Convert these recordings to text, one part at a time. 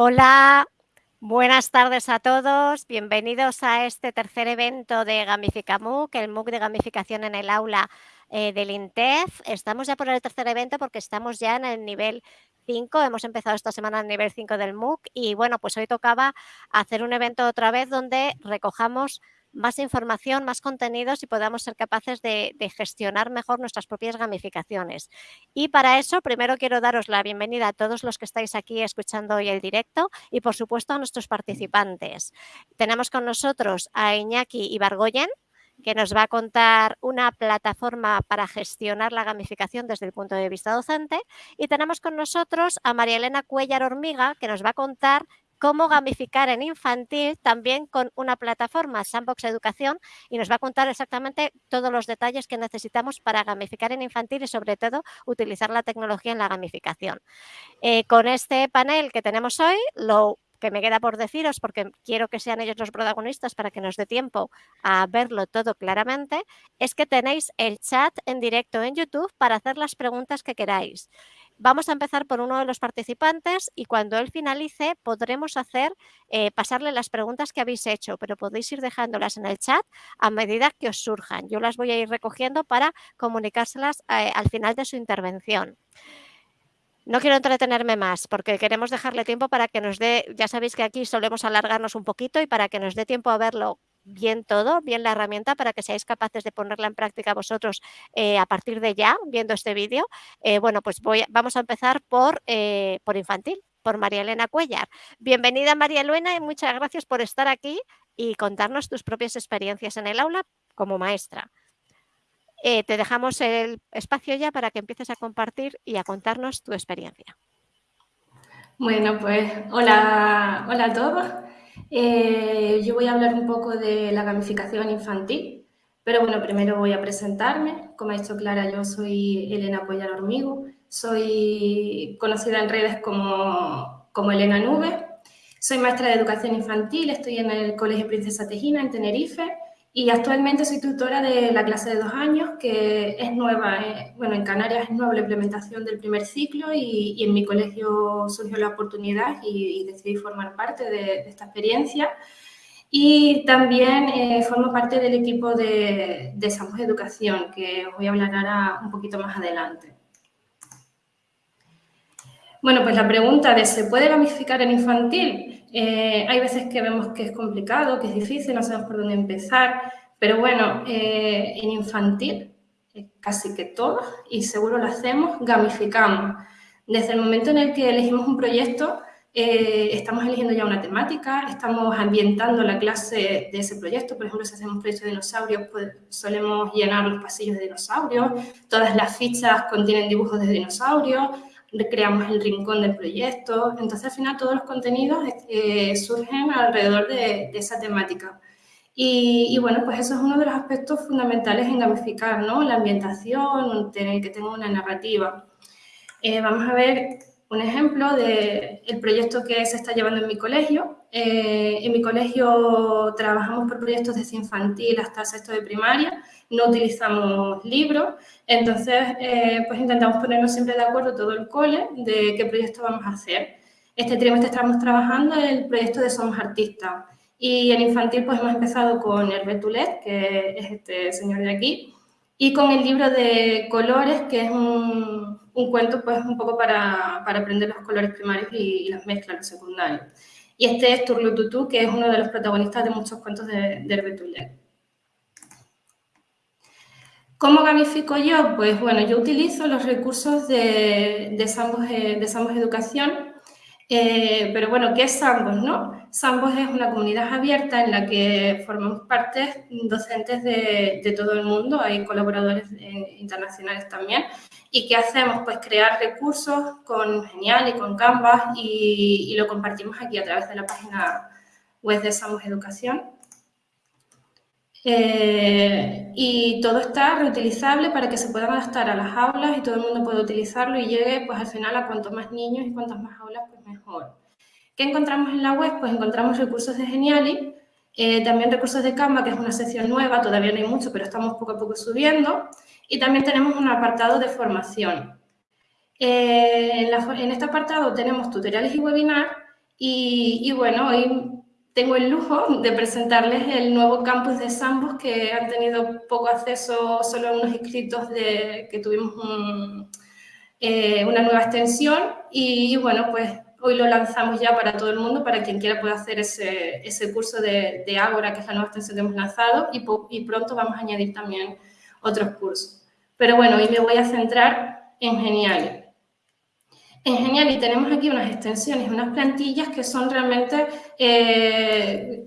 Hola, buenas tardes a todos. Bienvenidos a este tercer evento de GamificaMOOC, el MOOC de gamificación en el aula eh, del INTEF. Estamos ya por el tercer evento porque estamos ya en el nivel 5. Hemos empezado esta semana el nivel 5 del MOOC y bueno, pues hoy tocaba hacer un evento otra vez donde recojamos más información, más contenidos y podamos ser capaces de, gestionar mejor nuestras propias gamificaciones. Y para eso, primero quiero daros la bienvenida a todos los que estáis aquí escuchando hoy el directo y, por supuesto, a nuestros participantes. Tenemos con nosotros a Iñaki Ibargoyen, que nos va a contar una plataforma para gestionar la gamificación desde el punto de vista docente. Y tenemos con nosotros a María Elena Cuellar Hormiga, que nos va a contar cómo gamificar en infantil también con una plataforma, Sandbox Educación, y nos va a contar exactamente todos los detalles que necesitamos para gamificar en infantil y sobre todo utilizar la tecnología en la gamificación. Eh, con este panel que tenemos hoy, lo que me queda por deciros, porque quiero que sean ellos los protagonistas para que nos dé tiempo a verlo todo claramente, es que tenéis el chat en directo en YouTube para hacer las preguntas que queráis. Vamos a empezar por uno de los participantes y cuando él finalice podremos hacer, eh, pasarle las preguntas que habéis hecho, pero podéis ir dejándolas en el chat a medida que os surjan. Yo las voy a ir recogiendo para comunicárselas eh, al final de su intervención. No quiero entretenerme más porque queremos dejarle tiempo para que nos dé, ya sabéis que aquí solemos alargarnos un poquito y para que nos dé tiempo a verlo bien todo, bien la herramienta para que seáis capaces de ponerla en práctica vosotros eh, a partir de ya, viendo este vídeo. Eh, bueno, pues voy, vamos a empezar por, eh, por infantil, por María Elena Cuellar. Bienvenida María Elena y muchas gracias por estar aquí y contarnos tus propias experiencias en el aula como maestra. Te dejamos el espacio ya para que empieces a compartir y a contarnos tu experiencia. Bueno, pues hola, hola a todos. Eh, yo voy a hablar un poco de la gamificación infantil, pero bueno, primero voy a presentarme. Como ha dicho Clara, yo soy Elena Cuellar Hormigo, soy conocida en redes como, como Elena Nube, soy maestra de educación infantil, estoy en el Colegio Princesa Tejina en Tenerife y actualmente soy tutora de la clase de dos años, que es nueva, eh, bueno, en Canarias es nueva la implementación del primer ciclo y, en mi colegio surgió la oportunidad y, decidí formar parte de, esta experiencia. Y también eh, formo parte del equipo de, de Samos Educación, que os voy a hablar ahora un poquito más adelante. Bueno, pues la pregunta de ¿se puede gamificar en infantil? Eh, hay veces que vemos que es complicado, que es difícil, no sabemos por dónde empezar, pero bueno, eh, en infantil eh, casi que todo, y seguro lo hacemos, gamificamos. Desde el momento en el que elegimos un proyecto, estamos eligiendo ya una temática, estamos ambientando la clase de ese proyecto. Por ejemplo, si hacemos un proyecto de dinosaurios, pues solemos llenar los pasillos de dinosaurios. Todas las fichas contienen dibujos de dinosaurios creamos el rincón del proyecto. Entonces, al final, todos los contenidos eh, surgen alrededor de, esa temática. Y, bueno, pues eso es uno de los aspectos fundamentales en gamificar, ¿no? La ambientación, tener que tenga una narrativa. Eh, vamos a ver un ejemplo del el proyecto que se está llevando en mi colegio. Eh, en mi colegio trabajamos por proyectos desde infantil hasta sexto de primaria, no utilizamos libros, entonces eh, pues intentamos ponernos siempre de acuerdo todo el cole de qué proyecto vamos a hacer. Este trimestre estamos trabajando en el proyecto de Somos Artistas y en infantil pues hemos empezado con el Betulet, que es este señor de aquí, y con el libro de colores, que es un, un cuento pues un poco para, para, aprender los colores primarios y, las mezclas, los secundarios. Y este es Turlututu, que es uno de los protagonistas de muchos cuentos de, de. ¿Cómo gamifico yo? Pues bueno, yo utilizo los recursos de, de, Sambos, eh, de Sambos Educación, eh, pero bueno, ¿qué es Sambos, no? Sambos es una comunidad abierta en la que formamos parte docentes de, de todo el mundo, hay colaboradores eh, internacionales también, ¿Y qué hacemos? Pues crear recursos con Genial y con Canvas y, lo compartimos aquí a través de la página web de Samos Educación. Eh, y todo está reutilizable para que se puedan adaptar a las aulas y todo el mundo pueda utilizarlo y llegue pues al final a cuanto más niños y cuantas más aulas pues mejor. ¿Qué encontramos en la web? Pues encontramos recursos de Geniali, eh, también recursos de Canva, que es una sección nueva, todavía no hay mucho, pero estamos poco a poco subiendo. Y también tenemos un apartado de formación. Eh, en, este apartado tenemos tutoriales y webinars Y, bueno, hoy tengo el lujo de presentarles el nuevo campus de Sambos que han tenido poco acceso solo unos inscritos de que tuvimos eh, una nueva extensión y, bueno, pues hoy lo lanzamos ya para todo el mundo, para quien quiera pueda hacer ese, ese curso de, de, Ágora, que es la nueva extensión que hemos lanzado, y, pronto vamos a añadir también otros cursos. Pero bueno, hoy me voy a centrar en Geniali. En Geniali tenemos aquí unas extensiones, unas plantillas que son realmente eh,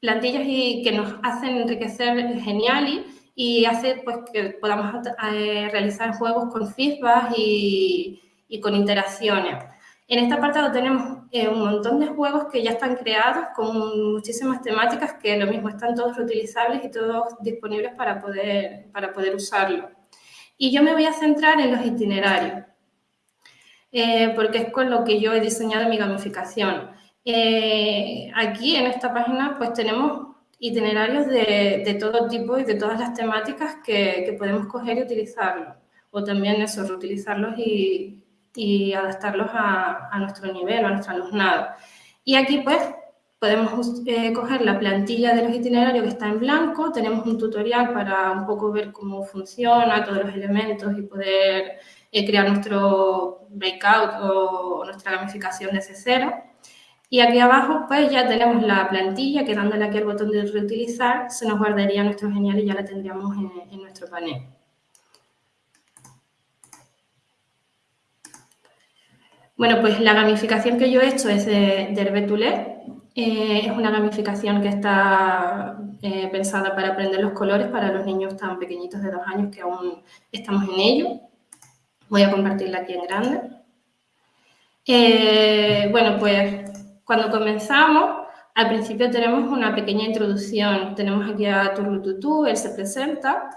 plantillas que nos hacen enriquecer Geniali y hace pues, que podamos eh, realizar juegos con feedback y, y con interacciones. En este apartado tenemos eh, un montón de juegos que ya están creados con muchísimas temáticas que lo mismo están todos reutilizables y todos disponibles para poder, para poder usarlo. Y yo me voy a centrar en los itinerarios, eh, porque es con lo que yo he diseñado mi gamificación. Eh, aquí en esta página pues tenemos itinerarios de, de, todo tipo y de todas las temáticas que, que podemos coger y utilizarlos. O también eso, reutilizarlos y, y adaptarlos a, a nuestro nivel, a nuestro alumnado. Y aquí pues podemos eh, coger la plantilla de los itinerarios que está en blanco, tenemos un tutorial para un poco ver cómo funciona, todos los elementos y poder eh, crear nuestro breakout o, nuestra gamificación desde cero. Y aquí abajo pues ya tenemos la plantilla que dándole aquí al botón de reutilizar se nos guardaría nuestro genial y ya la tendríamos en, en nuestro panel. Bueno, pues la gamificación que yo he hecho es de, de eh, es una gamificación que está eh, pensada para aprender los colores para los niños tan pequeñitos de dos años que aún estamos en ello. Voy a compartirla aquí en grande. Eh, bueno, pues cuando comenzamos, al principio tenemos una pequeña introducción. Tenemos aquí a Turlututu, él se presenta,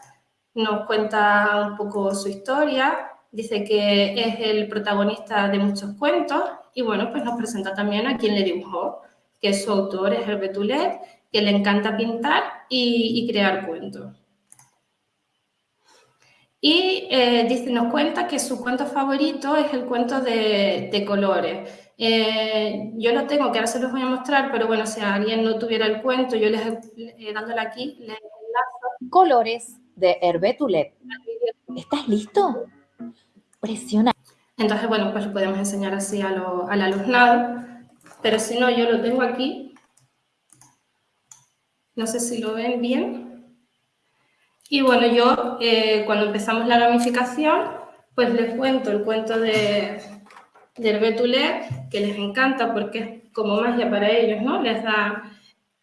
nos cuenta un poco su historia, dice que es el protagonista de muchos cuentos y bueno, pues nos presenta también a quien le dibujó, que su autor es Hervé Toulet, que le encanta pintar y, crear cuentos. Y eh, dice, nos cuenta que su cuento favorito es el cuento de, colores. Eh, yo lo tengo, que ahora se los voy a mostrar, pero bueno, si alguien no tuviera el cuento, yo les, eh, dándole aquí, les enlazo. Colores de Hervé Toulet. ¿Estás listo? Entonces, bueno, pues lo podemos enseñar así a al alumnado, pero si no, yo lo tengo aquí. No sé si lo ven bien. Y bueno, yo eh, cuando empezamos la gamificación, pues les cuento el cuento de, del Betulé, que les encanta porque es como magia para ellos, ¿no? Les da,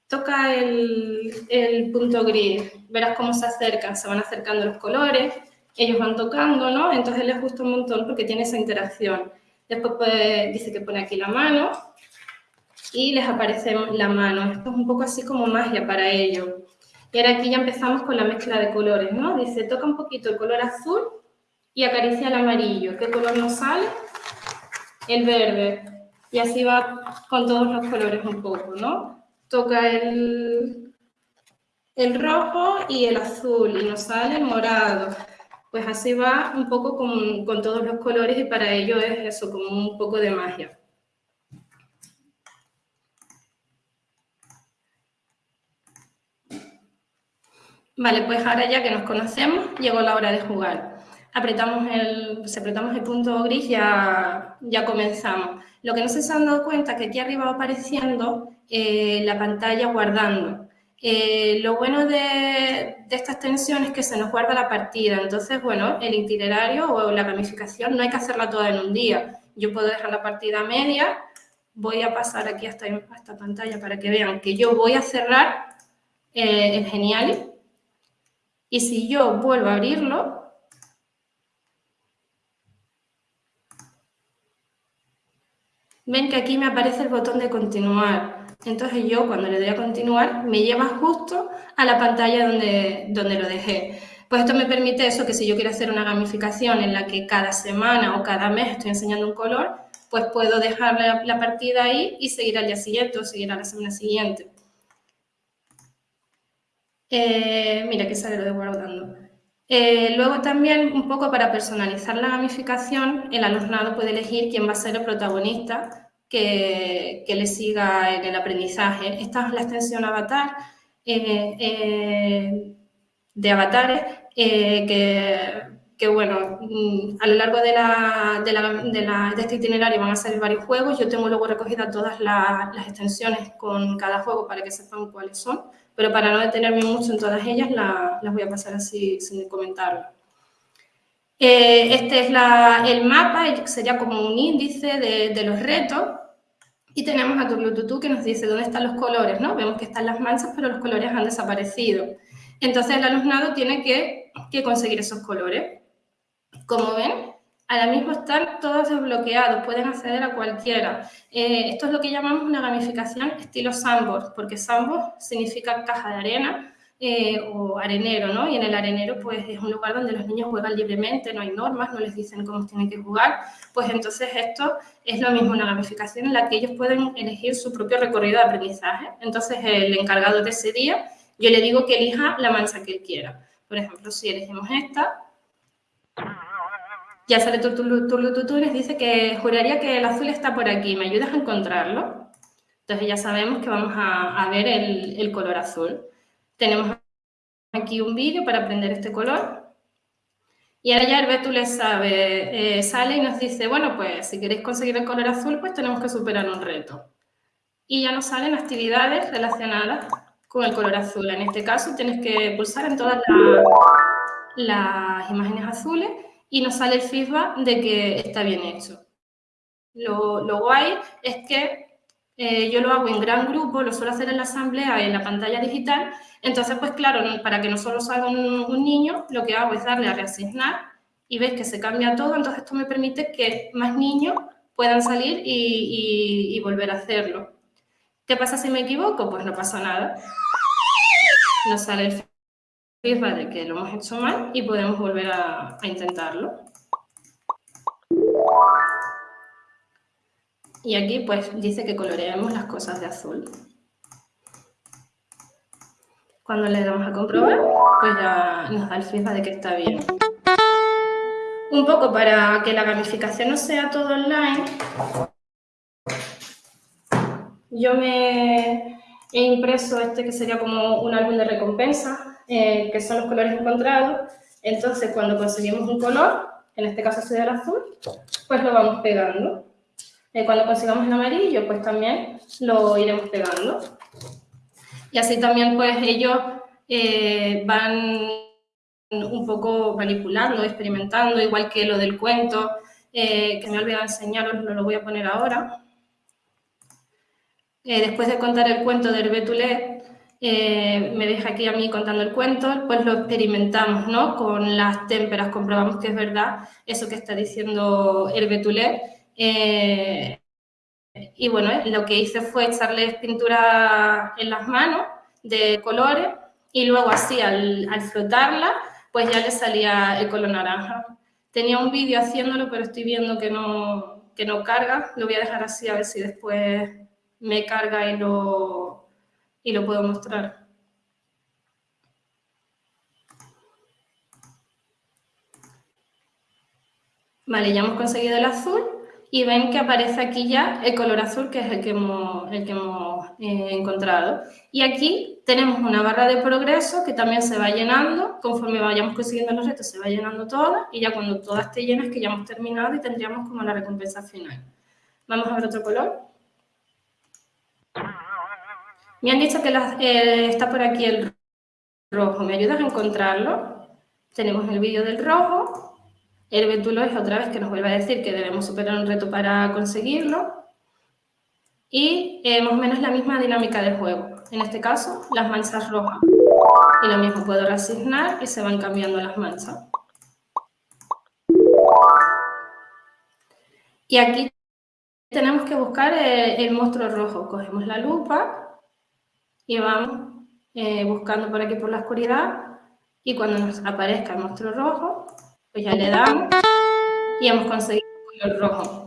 toca el, el punto gris, verás cómo se acercan, se van acercando los colores, ellos van tocando, ¿no? Entonces les gusta un montón porque tiene esa interacción. Después pues, dice que pone aquí la mano y les aparece la mano. Esto es un poco así como magia para ellos. Y ahora aquí ya empezamos con la mezcla de colores, ¿no? Dice, toca un poquito el color azul y acaricia el amarillo. ¿Qué color nos sale? El verde. Y así va con todos los colores un poco, ¿no? Toca el, el rojo y el azul y nos sale el morado pues así va un poco con, todos los colores y para ello es eso, como un poco de magia. Vale, pues ahora ya que nos conocemos, llegó la hora de jugar. Apretamos el, pues apretamos el punto gris ya, ya comenzamos. Lo que no se han dado cuenta es que aquí arriba va apareciendo eh, la pantalla guardando. Eh, lo bueno de, esta extensión es que se nos guarda la partida, entonces, bueno, el itinerario o la gamificación no hay que hacerla toda en un día. Yo puedo dejar la partida media, voy a pasar aquí hasta esta pantalla para que vean que yo voy a cerrar eh, el Geniali y si yo vuelvo a abrirlo, ven que aquí me aparece el botón de continuar. Entonces yo cuando le doy a continuar me lleva justo a la pantalla donde, donde lo dejé. Pues esto me permite eso, que si yo quiero hacer una gamificación en la que cada semana o cada mes estoy enseñando un color, pues puedo dejar la, partida ahí y seguir al día siguiente o seguir a la semana siguiente. Eh, mira que sale lo de guardando. Eh, luego también, un poco para personalizar la gamificación, el alumnado puede elegir quién va a ser el protagonista que, le siga en el aprendizaje. Esta es la extensión avatar eh, eh, de avatares que, bueno, mm, a lo largo de, la, de, este itinerario van a salir varios juegos. Yo tengo luego recogidas todas las extensiones con cada juego para que sepan cuáles son, pero para no detenerme mucho en todas ellas, las voy a pasar así sin comentarlo. Eh, este es el mapa, sería como un índice de, los retos. Y tenemos a Turlututu que nos dice dónde están los colores, ¿no? Vemos que están las manchas, pero los colores han desaparecido. Entonces el alumnado tiene que, conseguir esos colores. Como ven, ahora mismo están todos desbloqueados, pueden acceder a cualquiera. Eh, esto es lo que llamamos una gamificación estilo sandbox, porque sandbox significa caja de arena, eh, o arenero, ¿no? Y en el arenero, pues, es un lugar donde los niños juegan libremente, no hay normas, no les dicen cómo tienen que jugar. Pues entonces esto es lo mismo, una gamificación en la que ellos pueden elegir su propio recorrido de aprendizaje. Entonces, el encargado de ese día, yo le digo que elija la mancha que él quiera. Por ejemplo, si elegimos esta, ya sale Turlututu y les dice que juraría que el azul está por aquí, ¿me ayudas a encontrarlo? Entonces ya sabemos que vamos a, ver el, el color azul. Tenemos aquí un vídeo para aprender este color. Y ahora ya el Betule sabe, eh, sale y nos dice, bueno, pues si queréis conseguir el color azul, pues tenemos que superar un reto. Y ya nos salen actividades relacionadas con el color azul. En este caso tienes que pulsar en todas las imágenes azules y nos sale el feedback de que está bien hecho. Lo, lo guay es que eh, yo lo hago en gran grupo, lo suelo hacer en la asamblea, en la pantalla digital. Entonces, pues claro, para que no solo salga un, niño, lo que hago es darle a reasignar y ves que se cambia todo. Entonces, esto me permite que más niños puedan salir y, volver a hacerlo. ¿Qué pasa si me equivoco? Pues no pasa nada. Nos sale el feedback de que lo hemos hecho mal y podemos volver a intentarlo. Y aquí pues dice que coloreemos las cosas de azul. Cuando le damos a comprobar, pues ya nos da el feedback de que está bien. Un poco para que la gamificación no sea todo online, yo me he impreso este que sería como un álbum de recompensa, eh, que son los colores encontrados. Entonces, cuando conseguimos un color, en este caso sería el azul, pues lo vamos pegando. Eh, cuando consigamos el amarillo, pues también lo iremos pegando. Y así también, pues, ellos eh, van un poco manipulando, experimentando, igual que lo del cuento, eh, que me he olvidado enseñaros, lo voy a poner ahora. después de contar el cuento del Betulé, me deja aquí a mí contando el cuento, pues lo experimentamos, ¿no? Con las témperas, comprobamos que es verdad eso que está diciendo el Betulé, eh, y bueno, lo que hice fue echarles pintura en las manos de colores y luego así al, al flotarla, pues ya le salía el color naranja. Tenía un vídeo haciéndolo, pero estoy viendo que no, que no carga. Lo voy a dejar así a ver si después me carga y lo, y lo puedo mostrar. Vale, ya hemos conseguido el azul y ven que aparece aquí ya el color azul, que es el que hemos, el que hemos eh, encontrado. Y aquí tenemos una barra de progreso que también se va llenando, conforme vayamos consiguiendo los retos se va llenando toda, y ya cuando toda esté llena es que ya hemos terminado y tendríamos como la recompensa final. Vamos a ver otro color. Me han dicho que eh, está por aquí el rojo. ¿Me ayudas a encontrarlo? Tenemos el vídeo del rojo el Ventulo es otra vez que nos vuelve a decir que debemos superar un reto para conseguirlo. Y eh, más o menos la misma dinámica del juego. En este caso, las manchas rojas. Y lo mismo, puedo reasignar y se van cambiando las manchas. Y aquí tenemos que buscar eh, el, monstruo rojo. Cogemos la lupa y vamos eh, buscando por aquí por la oscuridad. Y cuando nos aparezca el monstruo rojo, pues ya le damos y hemos conseguido el color rojo.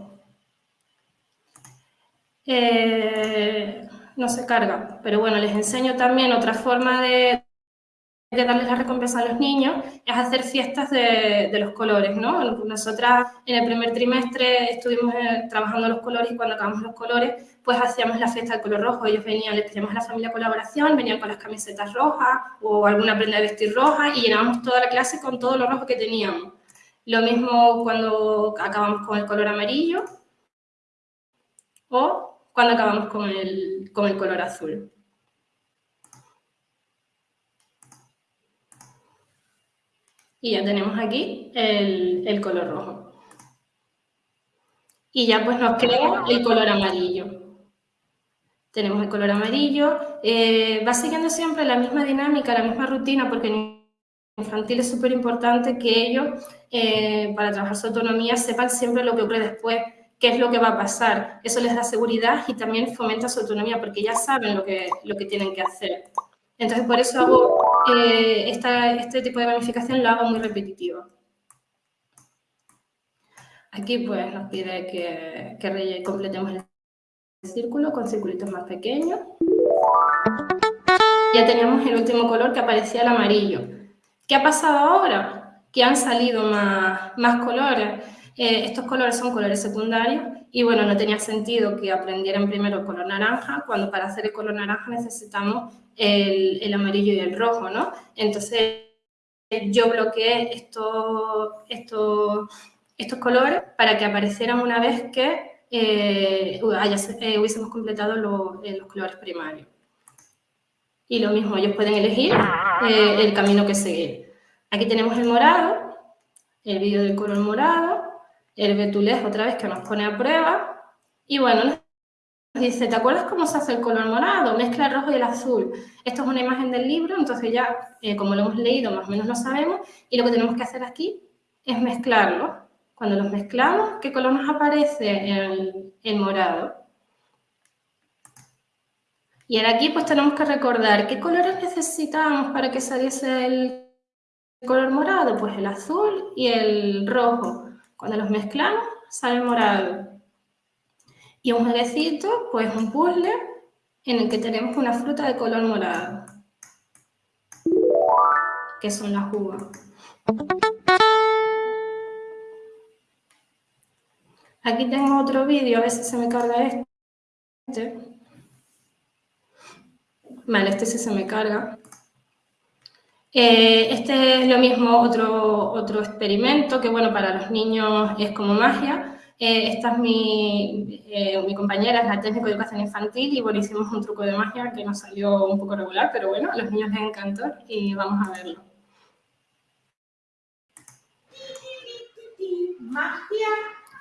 Eh, no se carga, pero bueno, les enseño también otra forma de, darles la recompensa a los niños es hacer fiestas de, los colores, ¿no? Nosotras en el primer trimestre estuvimos eh, trabajando los colores y cuando acabamos los colores, pues hacíamos la fiesta del color rojo. Ellos venían, les pedíamos a la familia colaboración, venían con las camisetas rojas o alguna prenda de vestir roja y llenábamos toda la clase con todo lo rojo que teníamos. Lo mismo cuando acabamos con el color amarillo o cuando acabamos con el, con el color azul. Y ya tenemos aquí el, color rojo. Y ya pues nos queda el color amarillo. Tenemos el color amarillo. Eh, va siguiendo siempre la misma dinámica, la misma rutina, porque infantil es súper importante que ellos, eh, para trabajar su autonomía, sepan siempre lo que ocurre después, qué es lo que va a pasar. Eso les da seguridad y también fomenta su autonomía, porque ya saben lo que, lo que tienen que hacer. Entonces, por eso hago eh, este tipo de gamificación, lo hago muy repetitivo. Aquí pues nos pide que, que completemos el círculo con circulitos más pequeños. Ya teníamos el último color que aparecía el amarillo. ¿Qué ha pasado ahora? Que han salido más, colores. Eh, estos colores son colores secundarios y bueno, no tenía sentido que aprendieran primero el color naranja cuando para hacer el color naranja necesitamos el, amarillo y el rojo, ¿no? Entonces yo bloqueé estos, colores para que aparecieran una vez que eh, eh, hubiésemos completado los colores primarios. Y lo mismo, ellos pueden elegir el camino que seguir. Aquí tenemos el morado, el vídeo del color morado, el betulés otra vez que nos pone a prueba. Y bueno, nos dice, ¿te acuerdas cómo se hace el color morado? Mezcla el rojo y el azul. Esto es una imagen del libro, entonces ya, eh, como lo hemos leído, más o menos lo sabemos. Y lo que tenemos que hacer aquí es mezclarlo. Cuando los mezclamos, ¿qué color nos aparece? El, el morado. Y ahora aquí pues tenemos que recordar qué colores necesitamos para que saliese el color morado. Pues el azul y el rojo. Cuando los mezclamos, sale morado. Y un jueguecito, pues un puzzle en el que tenemos una fruta de color morado, que son las uvas. Aquí tengo otro vídeo, a si se me carga este. Vale, este sí se me carga. Eh, este es lo mismo, otro, otro experimento que, bueno, para los niños es como magia. Eh, esta es mi, eh, mi, compañera, es la técnica de educación infantil y, bueno, hicimos un truco de magia que nos salió un poco regular, pero bueno, a los niños les encantó y vamos a verlo. Magia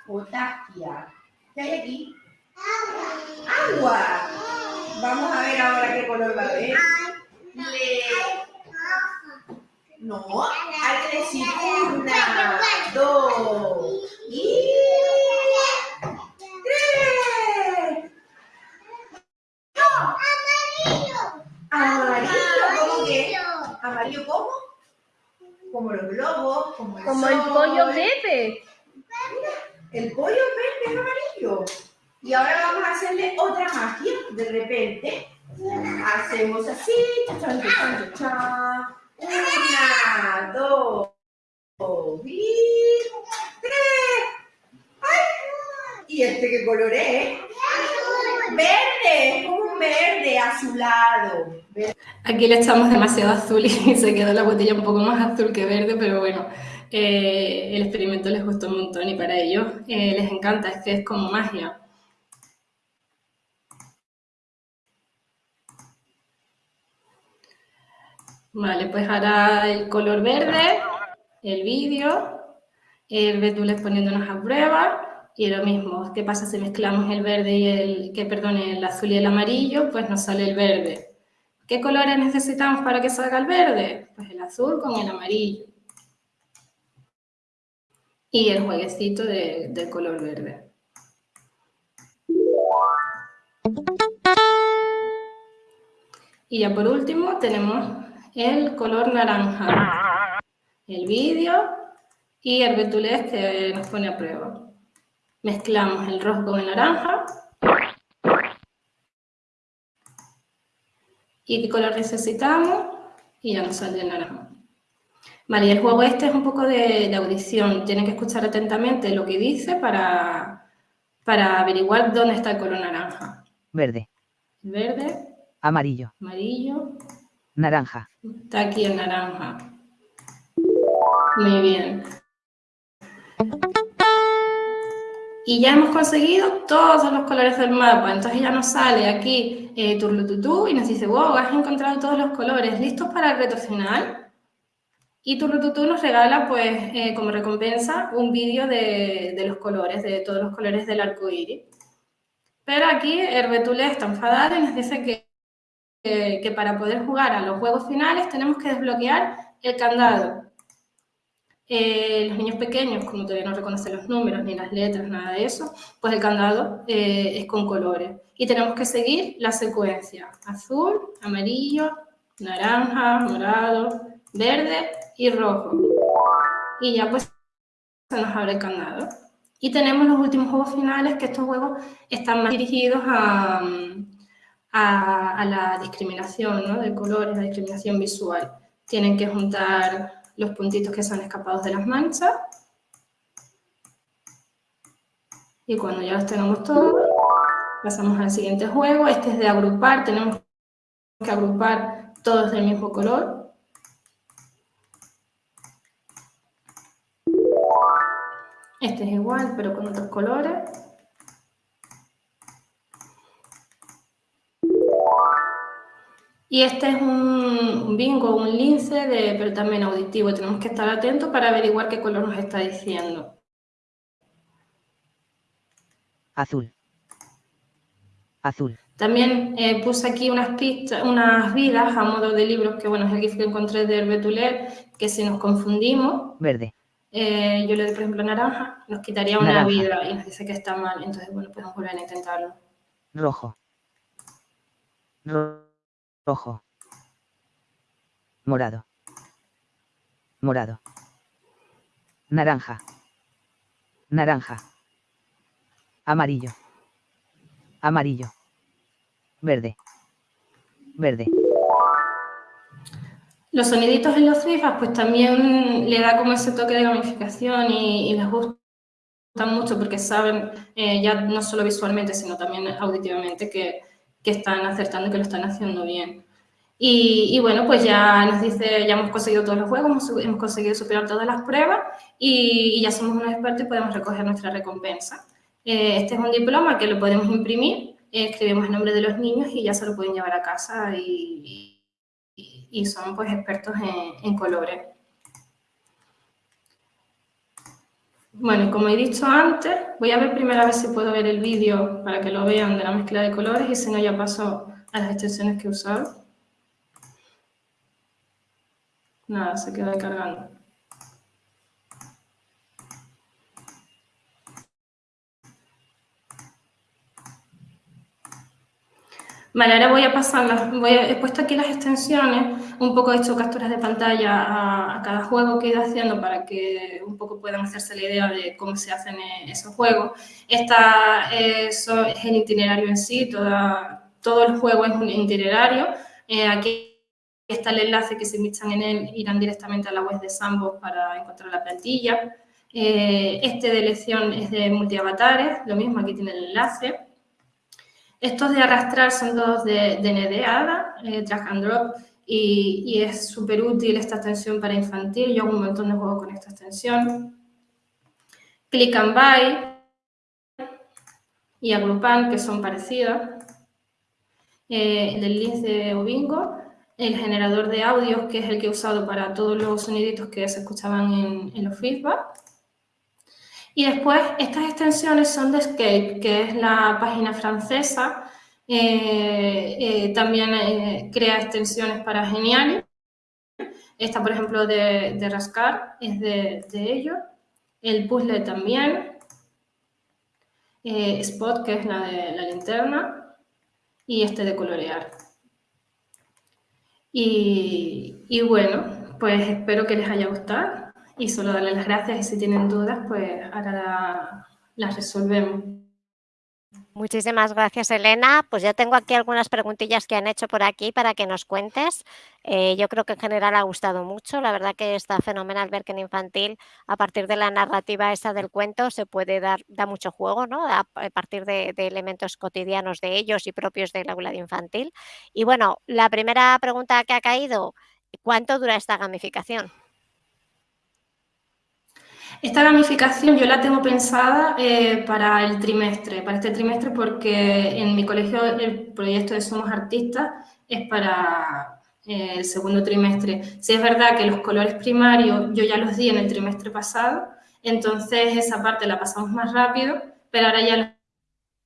potagia. ¿Qué hay aquí? Agua. Vamos a ver ahora qué color va a haber. No, hay que decir una, dos y tres. No. Amarillo. Amarillo, ¿cómo que? ¿Amarillo cómo? Como los globos, como el Como el pollo Pepe. El pollo Pepe es amarillo. Y ahora vamos a hacerle otra magia. De repente, hacemos así, una, dos, y tres. ¡Ay! ¿Y este qué color es? Verde, como un verde azulado. Aquí le echamos demasiado azul y se quedó la botella un poco más azul que verde, pero bueno, eh, el experimento les gustó un montón y para ellos eh, les encanta, es que es como magia. Vale, pues ahora el color verde, el vídeo, el betulés poniéndonos a prueba y lo mismo, ¿qué pasa si mezclamos el verde y el, que perdone, el azul y el amarillo? Pues nos sale el verde. ¿Qué colores necesitamos para que salga el verde? Pues el azul con el amarillo. Y el jueguecito de, del color verde. Y ya por último tenemos el color naranja, el vídeo y el betulés que nos pone a prueba. Mezclamos el rojo con el naranja. ¿Y qué color necesitamos? y ya nos sale el naranja. Vale, y el juego este es un poco de, audición. Tienen que escuchar atentamente lo que dice para, para averiguar dónde está el color naranja. Verde. Verde. Amarillo. Amarillo. Naranja. Está aquí el naranja. Muy bien. Y ya hemos conseguido todos los colores del mapa. Entonces ya nos sale aquí eh, Turlututú y nos dice, wow, has encontrado todos los colores. ¿Listos para el reto final? Y Turlututú nos regala, pues, eh, como recompensa, un vídeo de, los colores, de todos los colores del arco iris. Pero aquí Herbetule está enfadado y nos dice que, que para poder jugar a los juegos finales tenemos que desbloquear el candado. Eh, los niños pequeños, como todavía no reconocen los números ni las letras, nada de eso, pues el candado eh, es con colores. Y tenemos que seguir la secuencia. Azul, amarillo, naranja, morado, verde y rojo. Y ya pues se nos abre el candado. Y tenemos los últimos juegos finales, que estos juegos están más dirigidos a, a, la discriminación ¿no? de colores, la discriminación visual. Tienen que juntar los puntitos que son escapados de las manchas. Y cuando ya los tenemos todos, pasamos al siguiente juego. Este es de agrupar, tenemos que agrupar todos del mismo color. Este es igual, pero con otros colores. Y este es un bingo, un lince, de, pero también auditivo. Tenemos que estar atentos para averiguar qué color nos está diciendo. Azul. Azul. También eh, puse aquí unas pistas, unas vidas a modo de libros, que bueno, es el GIF que encontré de Herbetuler, que si nos confundimos, verde. Eh, yo le doy, por ejemplo, naranja, nos quitaría una vida y nos dice que está mal. Entonces, bueno, podemos volver a intentarlo. Rojo. Rojo rojo, morado, morado, naranja, naranja, amarillo, amarillo, verde, verde. Los soniditos en los cifras, pues también le da como ese toque de gamificación y, les gusta mucho porque saben, eh, ya no solo visualmente, sino también auditivamente, que, que están acertando que lo están haciendo bien. Y, bueno, pues ya nos dice, ya hemos conseguido todos los juegos, hemos, conseguido superar todas las pruebas y, ya somos unos expertos y podemos recoger nuestra recompensa. Eh, este es un diploma que lo podemos imprimir, escribimos el nombre de los niños y ya se lo pueden llevar a casa y, y son pues expertos en, en colores. Bueno, como he dicho antes, voy a ver primero a ver si puedo ver el vídeo para que lo vean de la mezcla de colores y si no ya paso a las extensiones que he usado. Nada, se queda cargando. Vale, ahora voy a pasar, voy he puesto aquí las extensiones, un poco he hecho capturas de pantalla a, cada juego que he ido haciendo para que un poco puedan hacerse la idea de cómo se hacen eh, esos juegos. Esta es el itinerario en sí, todo el juego es un itinerario. Eh, aquí está el enlace que se emitan en él, irán directamente a la web de Sandbox para encontrar la plantilla. Eh, este de elección es de multiavatares, lo mismo, aquí tiene el enlace. Estos de arrastrar son todos de, de NDADA, eh, drag and drop, y, es súper útil esta extensión para infantil. Yo hago un montón de juegos con esta extensión. Click and Buy y Agrupan, que son parecidas. Eh, el link de Obingo, el generador de audios, que es el que he usado para todos los soniditos que se escuchaban en, en los feedback. Y después, estas extensiones son de Escape, que es la página francesa. Eh, eh, también eh, crea extensiones para Geniali. Esta, por ejemplo, de, Rascar, es de, de ellos. El puzzle también. Spot, que es la de la linterna. Y este de colorear. Y, y bueno, pues espero que les haya gustado y solo darle las gracias y si tienen dudas, pues ahora las resolvemos. Muchísimas gracias, Elena. Pues ya tengo aquí algunas preguntillas que han hecho por aquí para que nos cuentes. Eh, yo creo que en general ha gustado mucho. La verdad que está fenomenal ver que en infantil, a partir de la narrativa esa del cuento, se puede dar da mucho juego, ¿no? A, partir de, de elementos cotidianos de ellos y propios del aula de infantil. Y bueno, la primera pregunta que ha caído, ¿cuánto dura esta gamificación? Esta gamificación yo la tengo pensada eh, para el trimestre, para este trimestre, porque en mi colegio el proyecto de Somos Artistas es para eh, el segundo trimestre. Si es verdad que los colores primarios yo ya los di en el trimestre pasado, entonces esa parte la pasamos más rápido, pero ahora ya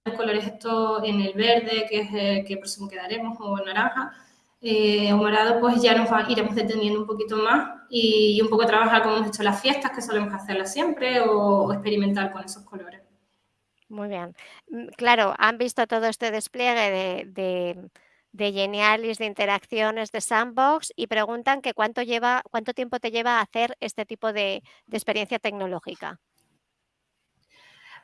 los colores estos en el verde, que es el que próximo quedaremos, o naranja, eh, o morado, pues ya nos va, iremos deteniendo un poquito más y, un poco trabajar como hemos hecho las fiestas, que solemos hacerlas siempre, o, experimentar con esos colores. Muy bien. Mm, claro, han visto todo este despliegue de, de, de Genialis, de interacciones, de sandbox y preguntan que cuánto, lleva, cuánto tiempo te lleva a hacer este tipo de, de experiencia tecnológica.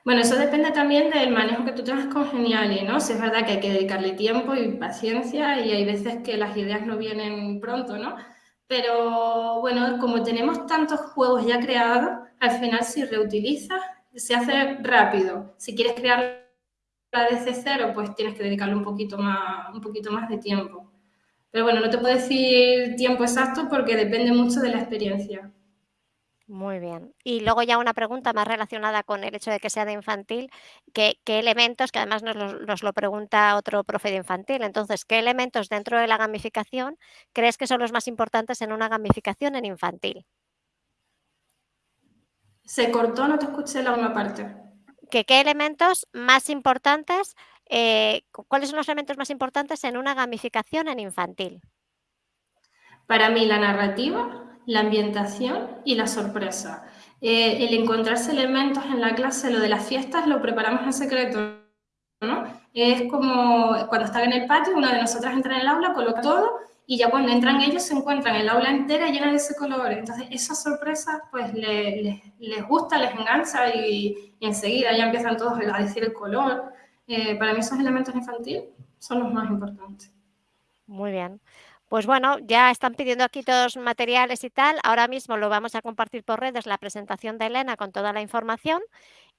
Bueno, eso depende también del manejo que tú tengas con Geniali, ¿no? Si es verdad que hay que dedicarle tiempo y paciencia y hay veces que las ideas no vienen pronto, ¿no? Pero bueno, como tenemos tantos juegos ya creados, al final si reutilizas, se hace rápido. Si quieres crear la desde cero, pues tienes que dedicarle un poquito más, un poquito más de tiempo. Pero bueno, no te puedo decir tiempo exacto porque depende mucho de la experiencia. Muy bien. Y luego ya una pregunta más relacionada con el hecho de que sea de infantil, ¿qué, qué elementos, que además nos lo, nos lo, pregunta otro profe de infantil, entonces, ¿qué elementos dentro de la gamificación crees que son los más importantes en una gamificación en infantil? Se cortó, no te escuché la una parte. ¿Que, ¿Qué elementos más importantes, eh, cuáles son los elementos más importantes en una gamificación en infantil? Para mí la narrativa, la ambientación y la sorpresa. Eh, el encontrarse elementos en la clase, lo de las fiestas, lo preparamos en secreto, ¿no? Es como cuando están en el patio, una de nosotras entra en el aula, coloca todo y ya cuando entran ellos se encuentran el aula entera llena de ese color. Entonces, esa sorpresa pues les, les, les gusta, les engancha y, y, enseguida ya empiezan todos a decir el color. Eh, para mí esos elementos infantiles son los más importantes. Muy bien. Pues bueno, ya están pidiendo aquí todos materiales y tal. Ahora mismo lo vamos a compartir por redes, la presentación de Elena con toda la información.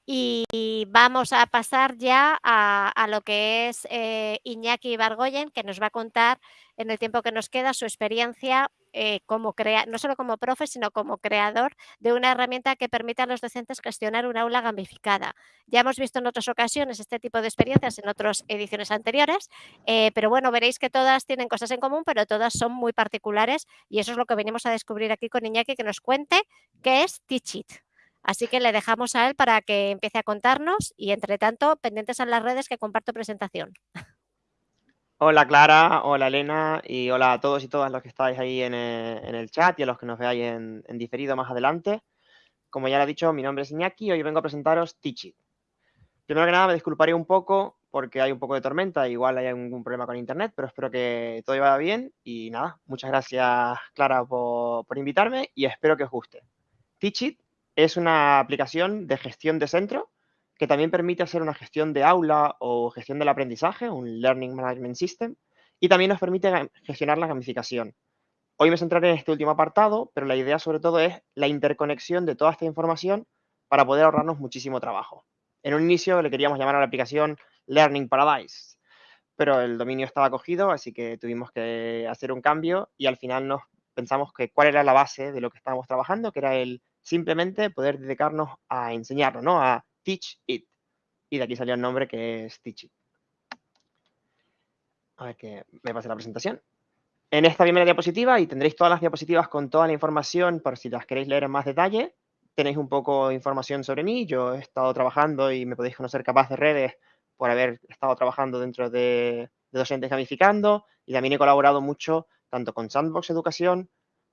Y vamos a pasar ya a, lo que es eh, Iñaki Bargoyen, que nos va a contar en el tiempo que nos queda su experiencia eh, como crea no solo como profe, sino como creador de una herramienta que permite a los docentes gestionar un aula gamificada. Ya hemos visto en otras ocasiones este tipo de experiencias en otras ediciones anteriores, eh, pero bueno, veréis que todas tienen cosas en común, pero todas son muy particulares y eso es lo que venimos a descubrir aquí con Iñaki, que nos cuente qué es Teach It. Así que le dejamos a él para que empiece a contarnos y, entre tanto, pendientes en las redes que comparto presentación. Hola Clara, hola Elena y hola a todos y todas los que estáis ahí en el, en el chat y a los que nos veáis en, diferido más adelante. Como ya lo he dicho, mi nombre es Iñaki y hoy vengo a presentaros Teach It. Primero que nada me disculparé un poco porque hay un poco de tormenta, igual hay algún problema con internet, pero espero que todo vaya bien y nada, muchas gracias Clara por, por invitarme y espero que os guste. Teach It es una aplicación de gestión de centro que también permite hacer una gestión de aula o gestión del aprendizaje, un Learning Management System, y también nos permite gestionar la gamificación. Hoy me centraré en este último apartado, pero la idea sobre todo es la interconexión de toda esta información para poder ahorrarnos muchísimo trabajo. En un inicio le queríamos llamar a la aplicación Learning Paradise, pero el dominio estaba cogido, así que tuvimos que hacer un cambio y al final nos pensamos que cuál era la base de lo que estábamos trabajando, que era el simplemente poder dedicarnos a enseñarlo, ¿no? A teach it. Y de aquí salió el nombre que es teach it. A ver que me pase la presentación. En esta primera diapositiva, y tendréis todas las diapositivas con toda la información por si las queréis leer en más detalle, tenéis un poco de información sobre mí. Yo he estado trabajando y me podéis conocer capaz de redes por haber estado trabajando dentro de, docentes gamificando y también he colaborado mucho tanto con Sandbox Educación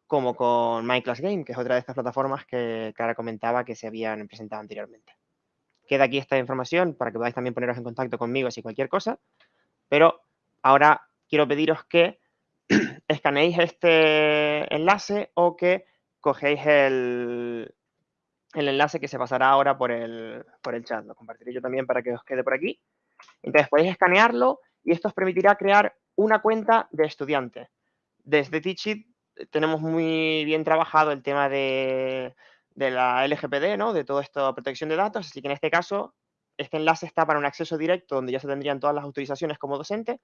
como con MyClassGame, que es otra de estas plataformas que Clara comentaba que se habían presentado anteriormente. Queda aquí esta información para que podáis también poneros en contacto conmigo si cualquier cosa, pero ahora quiero pediros que escaneéis este enlace o que cogéis el, el enlace que se pasará ahora por el, por el chat. Lo compartiré yo también para que os quede por aquí. Entonces podéis escanearlo y esto os permitirá crear una cuenta de estudiante. Desde Teachit tenemos muy bien trabajado el tema de, de la LGPD, ¿no? de toda esta protección de datos, así que en este caso este enlace está para un acceso directo donde ya se tendrían todas las autorizaciones como docente,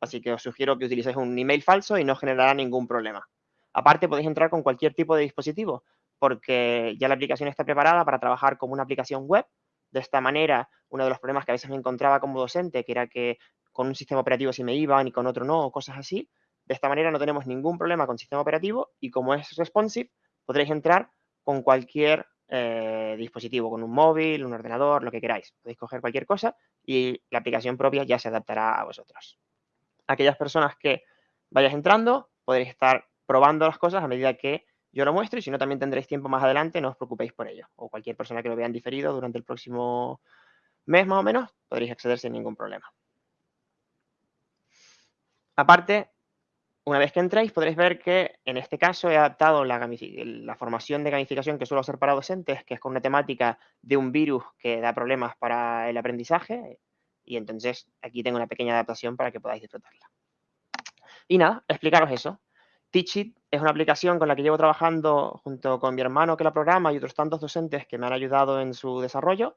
así que os sugiero que utilicéis un email falso y no generará ningún problema. Aparte podéis entrar con cualquier tipo de dispositivo, porque ya la aplicación está preparada para trabajar como una aplicación web. De esta manera, uno de los problemas que a veces me encontraba como docente, que era que con un sistema operativo sí me iban y con otro no, o cosas así, de esta manera no tenemos ningún problema con sistema operativo y como es responsive, podréis entrar con cualquier eh, dispositivo, con un móvil, un ordenador, lo que queráis. Podéis coger cualquier cosa y la aplicación propia ya se adaptará a vosotros. Aquellas personas que vayáis entrando, podréis estar probando las cosas a medida que yo lo muestro y si no también tendréis tiempo más adelante, no os preocupéis por ello. O cualquier persona que lo vea en diferido durante el próximo mes más o menos, podréis acceder sin ningún problema. Aparte, una vez que entréis, podréis ver que en este caso he adaptado la, formación de gamificación que suelo hacer para docentes, que es con una temática de un virus que da problemas para el aprendizaje. Y entonces aquí tengo una pequeña adaptación para que podáis disfrutarla. Y nada, explicaros eso. Teachit es una aplicación con la que llevo trabajando junto con mi hermano que la programa y otros tantos docentes que me han ayudado en su desarrollo,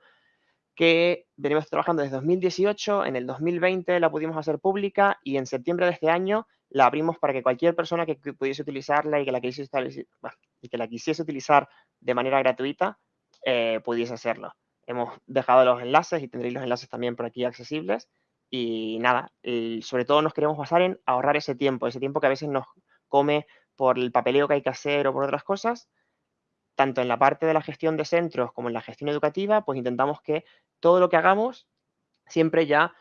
que venimos trabajando desde 2018, en el 2020 la pudimos hacer pública y en septiembre de este año la abrimos para que cualquier persona que pudiese utilizarla y que la quisiese, utilizar de manera gratuita eh, pudiese hacerlo. Hemos dejado los enlaces y tendréis los enlaces también por aquí accesibles. Y nada, sobre todo nos queremos basar en ahorrar ese tiempo, ese tiempo que a veces nos come por el papeleo que hay que hacer o por otras cosas, tanto en la parte de la gestión de centros como en la gestión educativa, pues intentamos que todo lo que hagamos siempre ya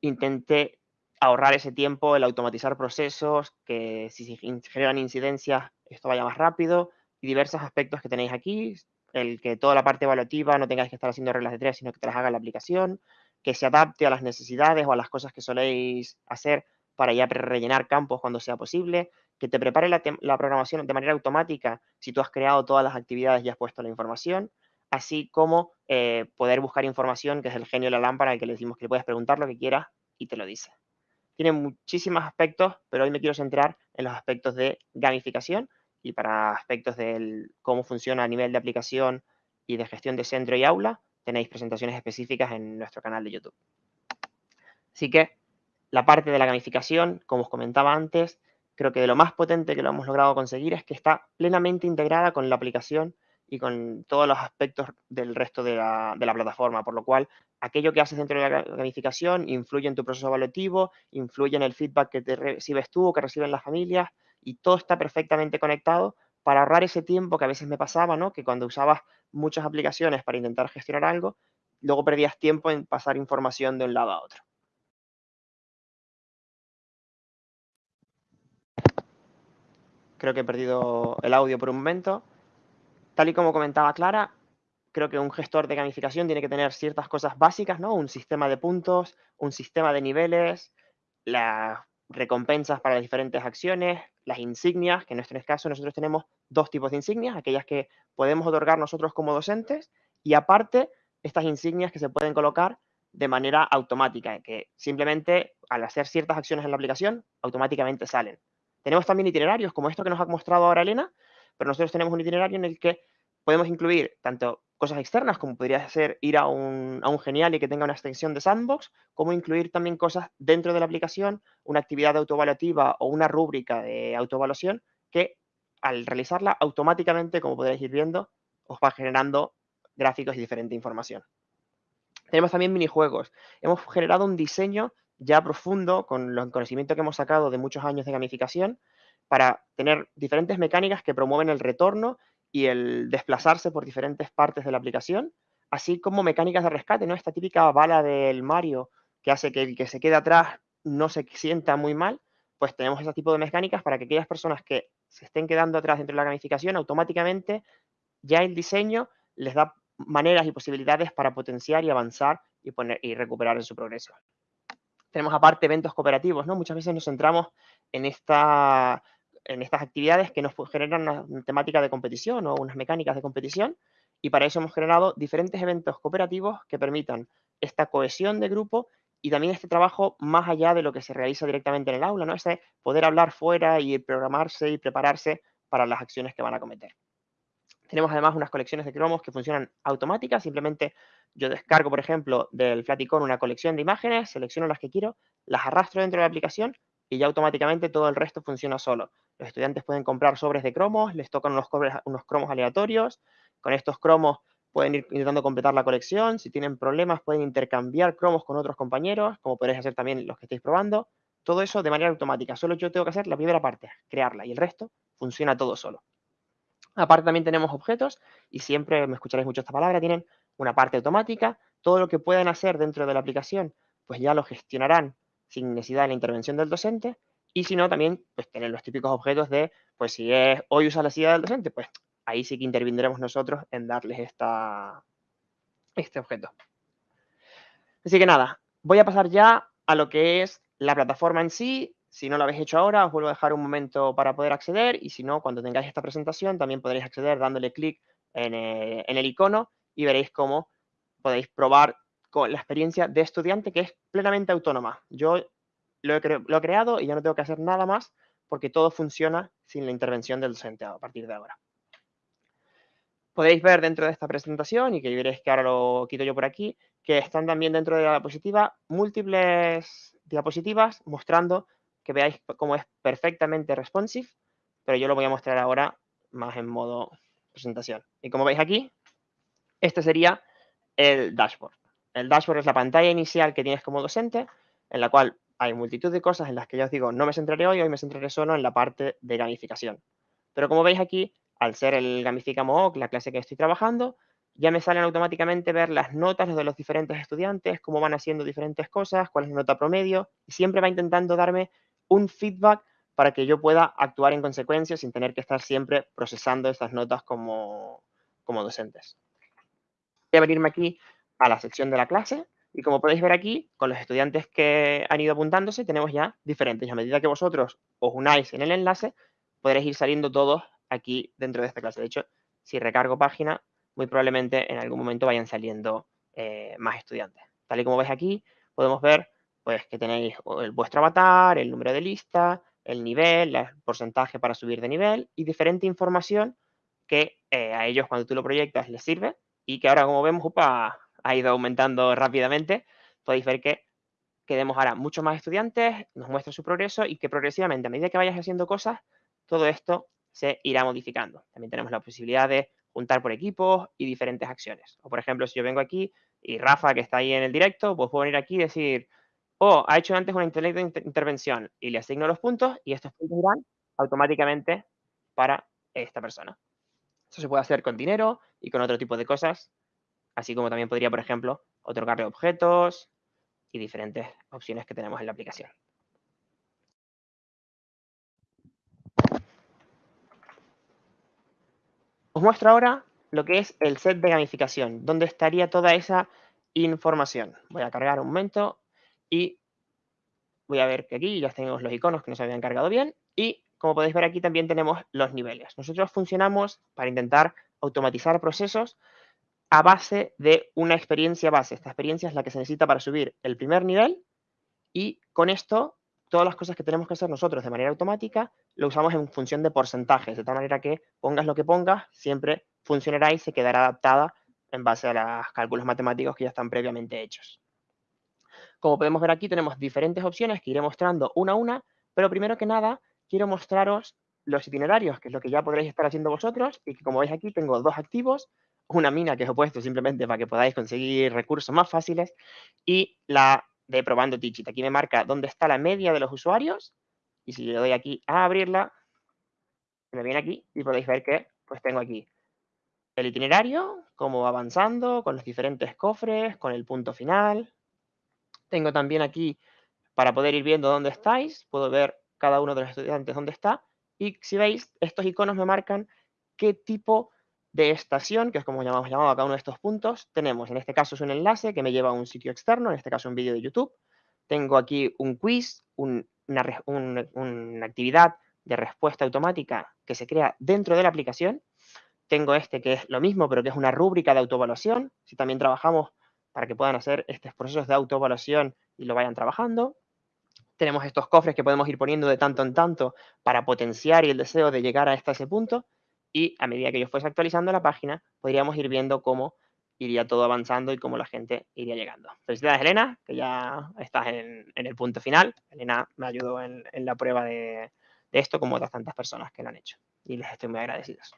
intente ahorrar ese tiempo, el automatizar procesos, que si se generan incidencias, esto vaya más rápido y diversos aspectos que tenéis aquí, el que toda la parte evaluativa no tengáis que estar haciendo reglas de tres, sino que te las haga la aplicación, que se adapte a las necesidades o a las cosas que soléis hacer para ya rellenar campos cuando sea posible, que te prepare la, programación de manera automática si tú has creado todas las actividades y has puesto la información, así como eh, poder buscar información, que es el genio de la lámpara, que le decimos que le puedes preguntar lo que quieras y te lo dice. Tiene muchísimos aspectos, pero hoy me quiero centrar en los aspectos de gamificación y para aspectos de cómo funciona a nivel de aplicación y de gestión de centro y aula, tenéis presentaciones específicas en nuestro canal de YouTube. Así que la parte de la gamificación, como os comentaba antes, creo que de lo más potente que lo hemos logrado conseguir es que está plenamente integrada con la aplicación y con todos los aspectos del resto de la, plataforma, por lo cual aquello que haces dentro de la gamificación influye en tu proceso evaluativo, influye en el feedback que te recibes tú o que reciben las familias y todo está perfectamente conectado para ahorrar ese tiempo que a veces me pasaba, ¿no? Que cuando usabas muchas aplicaciones para intentar gestionar algo, luego perdías tiempo en pasar información de un lado a otro. Creo que he perdido el audio por un momento. Tal y como comentaba Clara, creo que un gestor de gamificación tiene que tener ciertas cosas básicas, ¿no? Un sistema de puntos, un sistema de niveles, las recompensas para las diferentes acciones, las insignias, que en nuestro caso nosotros tenemos dos tipos de insignias, aquellas que podemos otorgar nosotros como docentes y aparte estas insignias que se pueden colocar de manera automática, que simplemente al hacer ciertas acciones en la aplicación automáticamente salen. Tenemos también itinerarios como esto que nos ha mostrado ahora Elena, pero nosotros tenemos un itinerario en el que podemos incluir tanto cosas externas, como podría ser ir a un, genial y que tenga una extensión de sandbox, como incluir también cosas dentro de la aplicación, una actividad autoevaluativa o una rúbrica de autoevaluación que al realizarla automáticamente, como podréis ir viendo, os va generando gráficos y diferente información. Tenemos también minijuegos. Hemos generado un diseño ya profundo con el conocimiento que hemos sacado de muchos años de gamificación para tener diferentes mecánicas que promueven el retorno y el desplazarse por diferentes partes de la aplicación, así como mecánicas de rescate, ¿no? Esta típica bala del Mario que hace que el que se quede atrás no se sienta muy mal, pues tenemos ese tipo de mecánicas para que aquellas personas que se estén quedando atrás dentro de la gamificación, automáticamente ya el diseño les da maneras y posibilidades para potenciar y avanzar y, poner, y recuperar su progreso. Tenemos aparte eventos cooperativos, ¿no? Muchas veces nos centramos en, esta, en estas actividades que nos generan una temática de competición o unas mecánicas de competición y para eso hemos generado diferentes eventos cooperativos que permitan esta cohesión de grupo y también este trabajo más allá de lo que se realiza directamente en el aula, ¿no? Ese poder hablar fuera y programarse y prepararse para las acciones que van a cometer. Tenemos además unas colecciones de cromos que funcionan automáticas. Simplemente yo descargo, por ejemplo, del Flaticon una colección de imágenes, selecciono las que quiero, las arrastro dentro de la aplicación y ya automáticamente todo el resto funciona solo. Los estudiantes pueden comprar sobres de cromos, les tocan unos, unos cromos aleatorios. Con estos cromos pueden ir intentando completar la colección. Si tienen problemas, pueden intercambiar cromos con otros compañeros, como podréis hacer también los que estéis probando. Todo eso de manera automática. Solo yo tengo que hacer la primera parte, crearla, y el resto funciona todo solo. Aparte también tenemos objetos, y siempre me escucharéis mucho esta palabra, tienen una parte automática. Todo lo que puedan hacer dentro de la aplicación, pues ya lo gestionarán sin necesidad de la intervención del docente. Y si no, también pues los típicos objetos de, pues si es hoy usa la silla del docente, pues ahí sí que intervendremos nosotros en darles esta, este objeto. Así que nada, voy a pasar ya a lo que es la plataforma en sí. Si no lo habéis hecho ahora, os vuelvo a dejar un momento para poder acceder y si no, cuando tengáis esta presentación, también podréis acceder dándole clic en, eh, el icono y veréis cómo podéis probar con la experiencia de estudiante que es plenamente autónoma. Yo lo he, lo he, creado y ya no tengo que hacer nada más porque todo funciona sin la intervención del docente a partir de ahora podéis ver dentro de esta presentación y que veréis que ahora lo quito yo por aquí, que están también dentro de la diapositiva múltiples diapositivas mostrando que veáis cómo es perfectamente responsive, pero yo lo voy a mostrar ahora más en modo presentación. Y como veis aquí, este sería el dashboard. El dashboard es la pantalla inicial que tienes como docente, en la cual hay multitud de cosas en las que yo os digo, no me centraré hoy, hoy me centraré solo en la parte de gamificación. Pero como veis aquí, al ser el Gamificamo la clase que estoy trabajando, ya me salen automáticamente ver las notas de los diferentes estudiantes, cómo van haciendo diferentes cosas, cuál es la nota promedio, y siempre va intentando darme un feedback para que yo pueda actuar en consecuencia sin tener que estar siempre procesando esas notas como, como docentes. Voy a venirme aquí a la sección de la clase y como podéis ver aquí, con los estudiantes que han ido apuntándose, tenemos ya diferentes. Y a medida que vosotros os unáis en el enlace, podréis ir saliendo todos aquí dentro de esta clase. De hecho, si recargo página, muy probablemente en algún momento vayan saliendo eh, más estudiantes. Tal y como veis aquí, podemos ver pues, que tenéis vuestro avatar, el número de lista, el nivel, el porcentaje para subir de nivel y diferente información que eh, a ellos cuando tú lo proyectas les sirve y que ahora como vemos upa, ha ido aumentando rápidamente. Podéis ver que queremos ahora muchos más estudiantes, nos muestra su progreso y que progresivamente a medida que vayas haciendo cosas, todo esto se irá modificando. También tenemos la posibilidad de juntar por equipos y diferentes acciones. O por ejemplo, si yo vengo aquí y Rafa, que está ahí en el directo, pues puedo venir aquí y decir, oh, ha hecho antes una intervención y le asigno los puntos y estos puntos irán automáticamente para esta persona. Eso se puede hacer con dinero y con otro tipo de cosas, así como también podría, por ejemplo, otorgarle objetos y diferentes opciones que tenemos en la aplicación. Os muestro ahora lo que es el set de gamificación, donde estaría toda esa información. Voy a cargar un momento y voy a ver que aquí ya tenemos los iconos que nos habían cargado bien y como podéis ver aquí también tenemos los niveles. Nosotros funcionamos para intentar automatizar procesos a base de una experiencia base. Esta experiencia es la que se necesita para subir el primer nivel y con esto todas las cosas que tenemos que hacer nosotros de manera automática lo usamos en función de porcentajes, de tal manera que pongas lo que pongas, siempre funcionará y se quedará adaptada en base a los cálculos matemáticos que ya están previamente hechos. Como podemos ver aquí, tenemos diferentes opciones que iré mostrando una a una, pero primero que nada, quiero mostraros los itinerarios, que es lo que ya podréis estar haciendo vosotros, y que como veis aquí tengo dos activos, una mina que os he puesto simplemente para que podáis conseguir recursos más fáciles, y la de probando Digit. Aquí me marca dónde está la media de los usuarios y si le doy aquí a abrirla, me viene aquí y podéis ver que pues tengo aquí el itinerario, cómo va avanzando, con los diferentes cofres, con el punto final. Tengo también aquí, para poder ir viendo dónde estáis, puedo ver cada uno de los estudiantes dónde está. Y si veis, estos iconos me marcan qué tipo de estación, que es como llamamos llamado a cada uno de estos puntos, tenemos, en este caso es un enlace que me lleva a un sitio externo, en este caso un vídeo de YouTube. Tengo aquí un quiz, una, una actividad de respuesta automática que se crea dentro de la aplicación. Tengo este que es lo mismo, pero que es una rúbrica de autoevaluación. Si también trabajamos para que puedan hacer estos procesos de autoevaluación y lo vayan trabajando. Tenemos estos cofres que podemos ir poniendo de tanto en tanto para potenciar y el deseo de llegar a este, ese punto. Y a medida que yo fuese actualizando la página, podríamos ir viendo cómo iría todo avanzando y cómo la gente iría llegando. Felicidades, Elena, que ya estás en, el punto final. Elena me ayudó en, la prueba de, esto, como otras tantas personas que lo han hecho. Y les estoy muy agradecidos.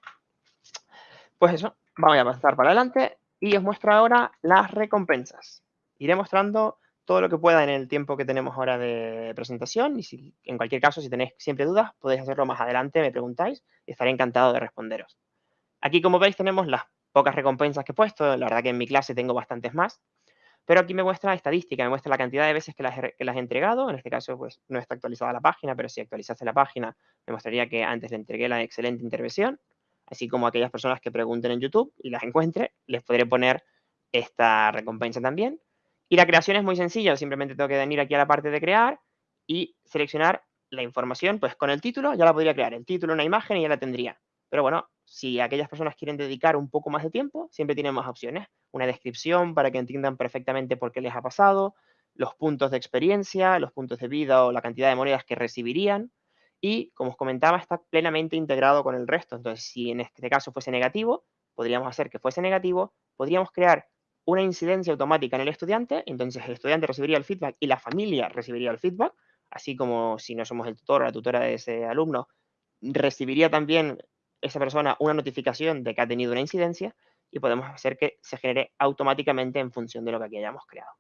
Pues eso, vamos a pasar para adelante y os muestro ahora las recompensas. Iré mostrando todo lo que pueda en el tiempo que tenemos ahora de presentación y si, en cualquier caso, si tenéis siempre dudas, podéis hacerlo más adelante, me preguntáis y estaré encantado de responderos. Aquí, como veis, tenemos las pocas recompensas que he puesto. La verdad que en mi clase tengo bastantes más. Pero aquí me muestra la estadística, me muestra la cantidad de veces que las, he entregado. En este caso, pues no está actualizada la página, pero si actualizase la página, me mostraría que antes le entregué la excelente intervención. Así como aquellas personas que pregunten en YouTube y las encuentre, les podré poner esta recompensa también. Y la creación es muy sencilla, simplemente tengo que venir aquí a la parte de crear y seleccionar la información, pues con el título ya la podría crear, el título, una imagen y ya la tendría. Pero bueno, si aquellas personas quieren dedicar un poco más de tiempo, siempre tienen más opciones. Una descripción para que entiendan perfectamente por qué les ha pasado, los puntos de experiencia, los puntos de vida o la cantidad de monedas que recibirían. Y, como os comentaba, está plenamente integrado con el resto. Entonces, si en este caso fuese negativo, podríamos hacer que fuese negativo, podríamos crear una incidencia automática en el estudiante, entonces el estudiante recibiría el feedback y la familia recibiría el feedback, así como si no somos el tutor o la tutora de ese alumno, recibiría también esa persona una notificación de que ha tenido una incidencia y podemos hacer que se genere automáticamente en función de lo que aquí hayamos creado.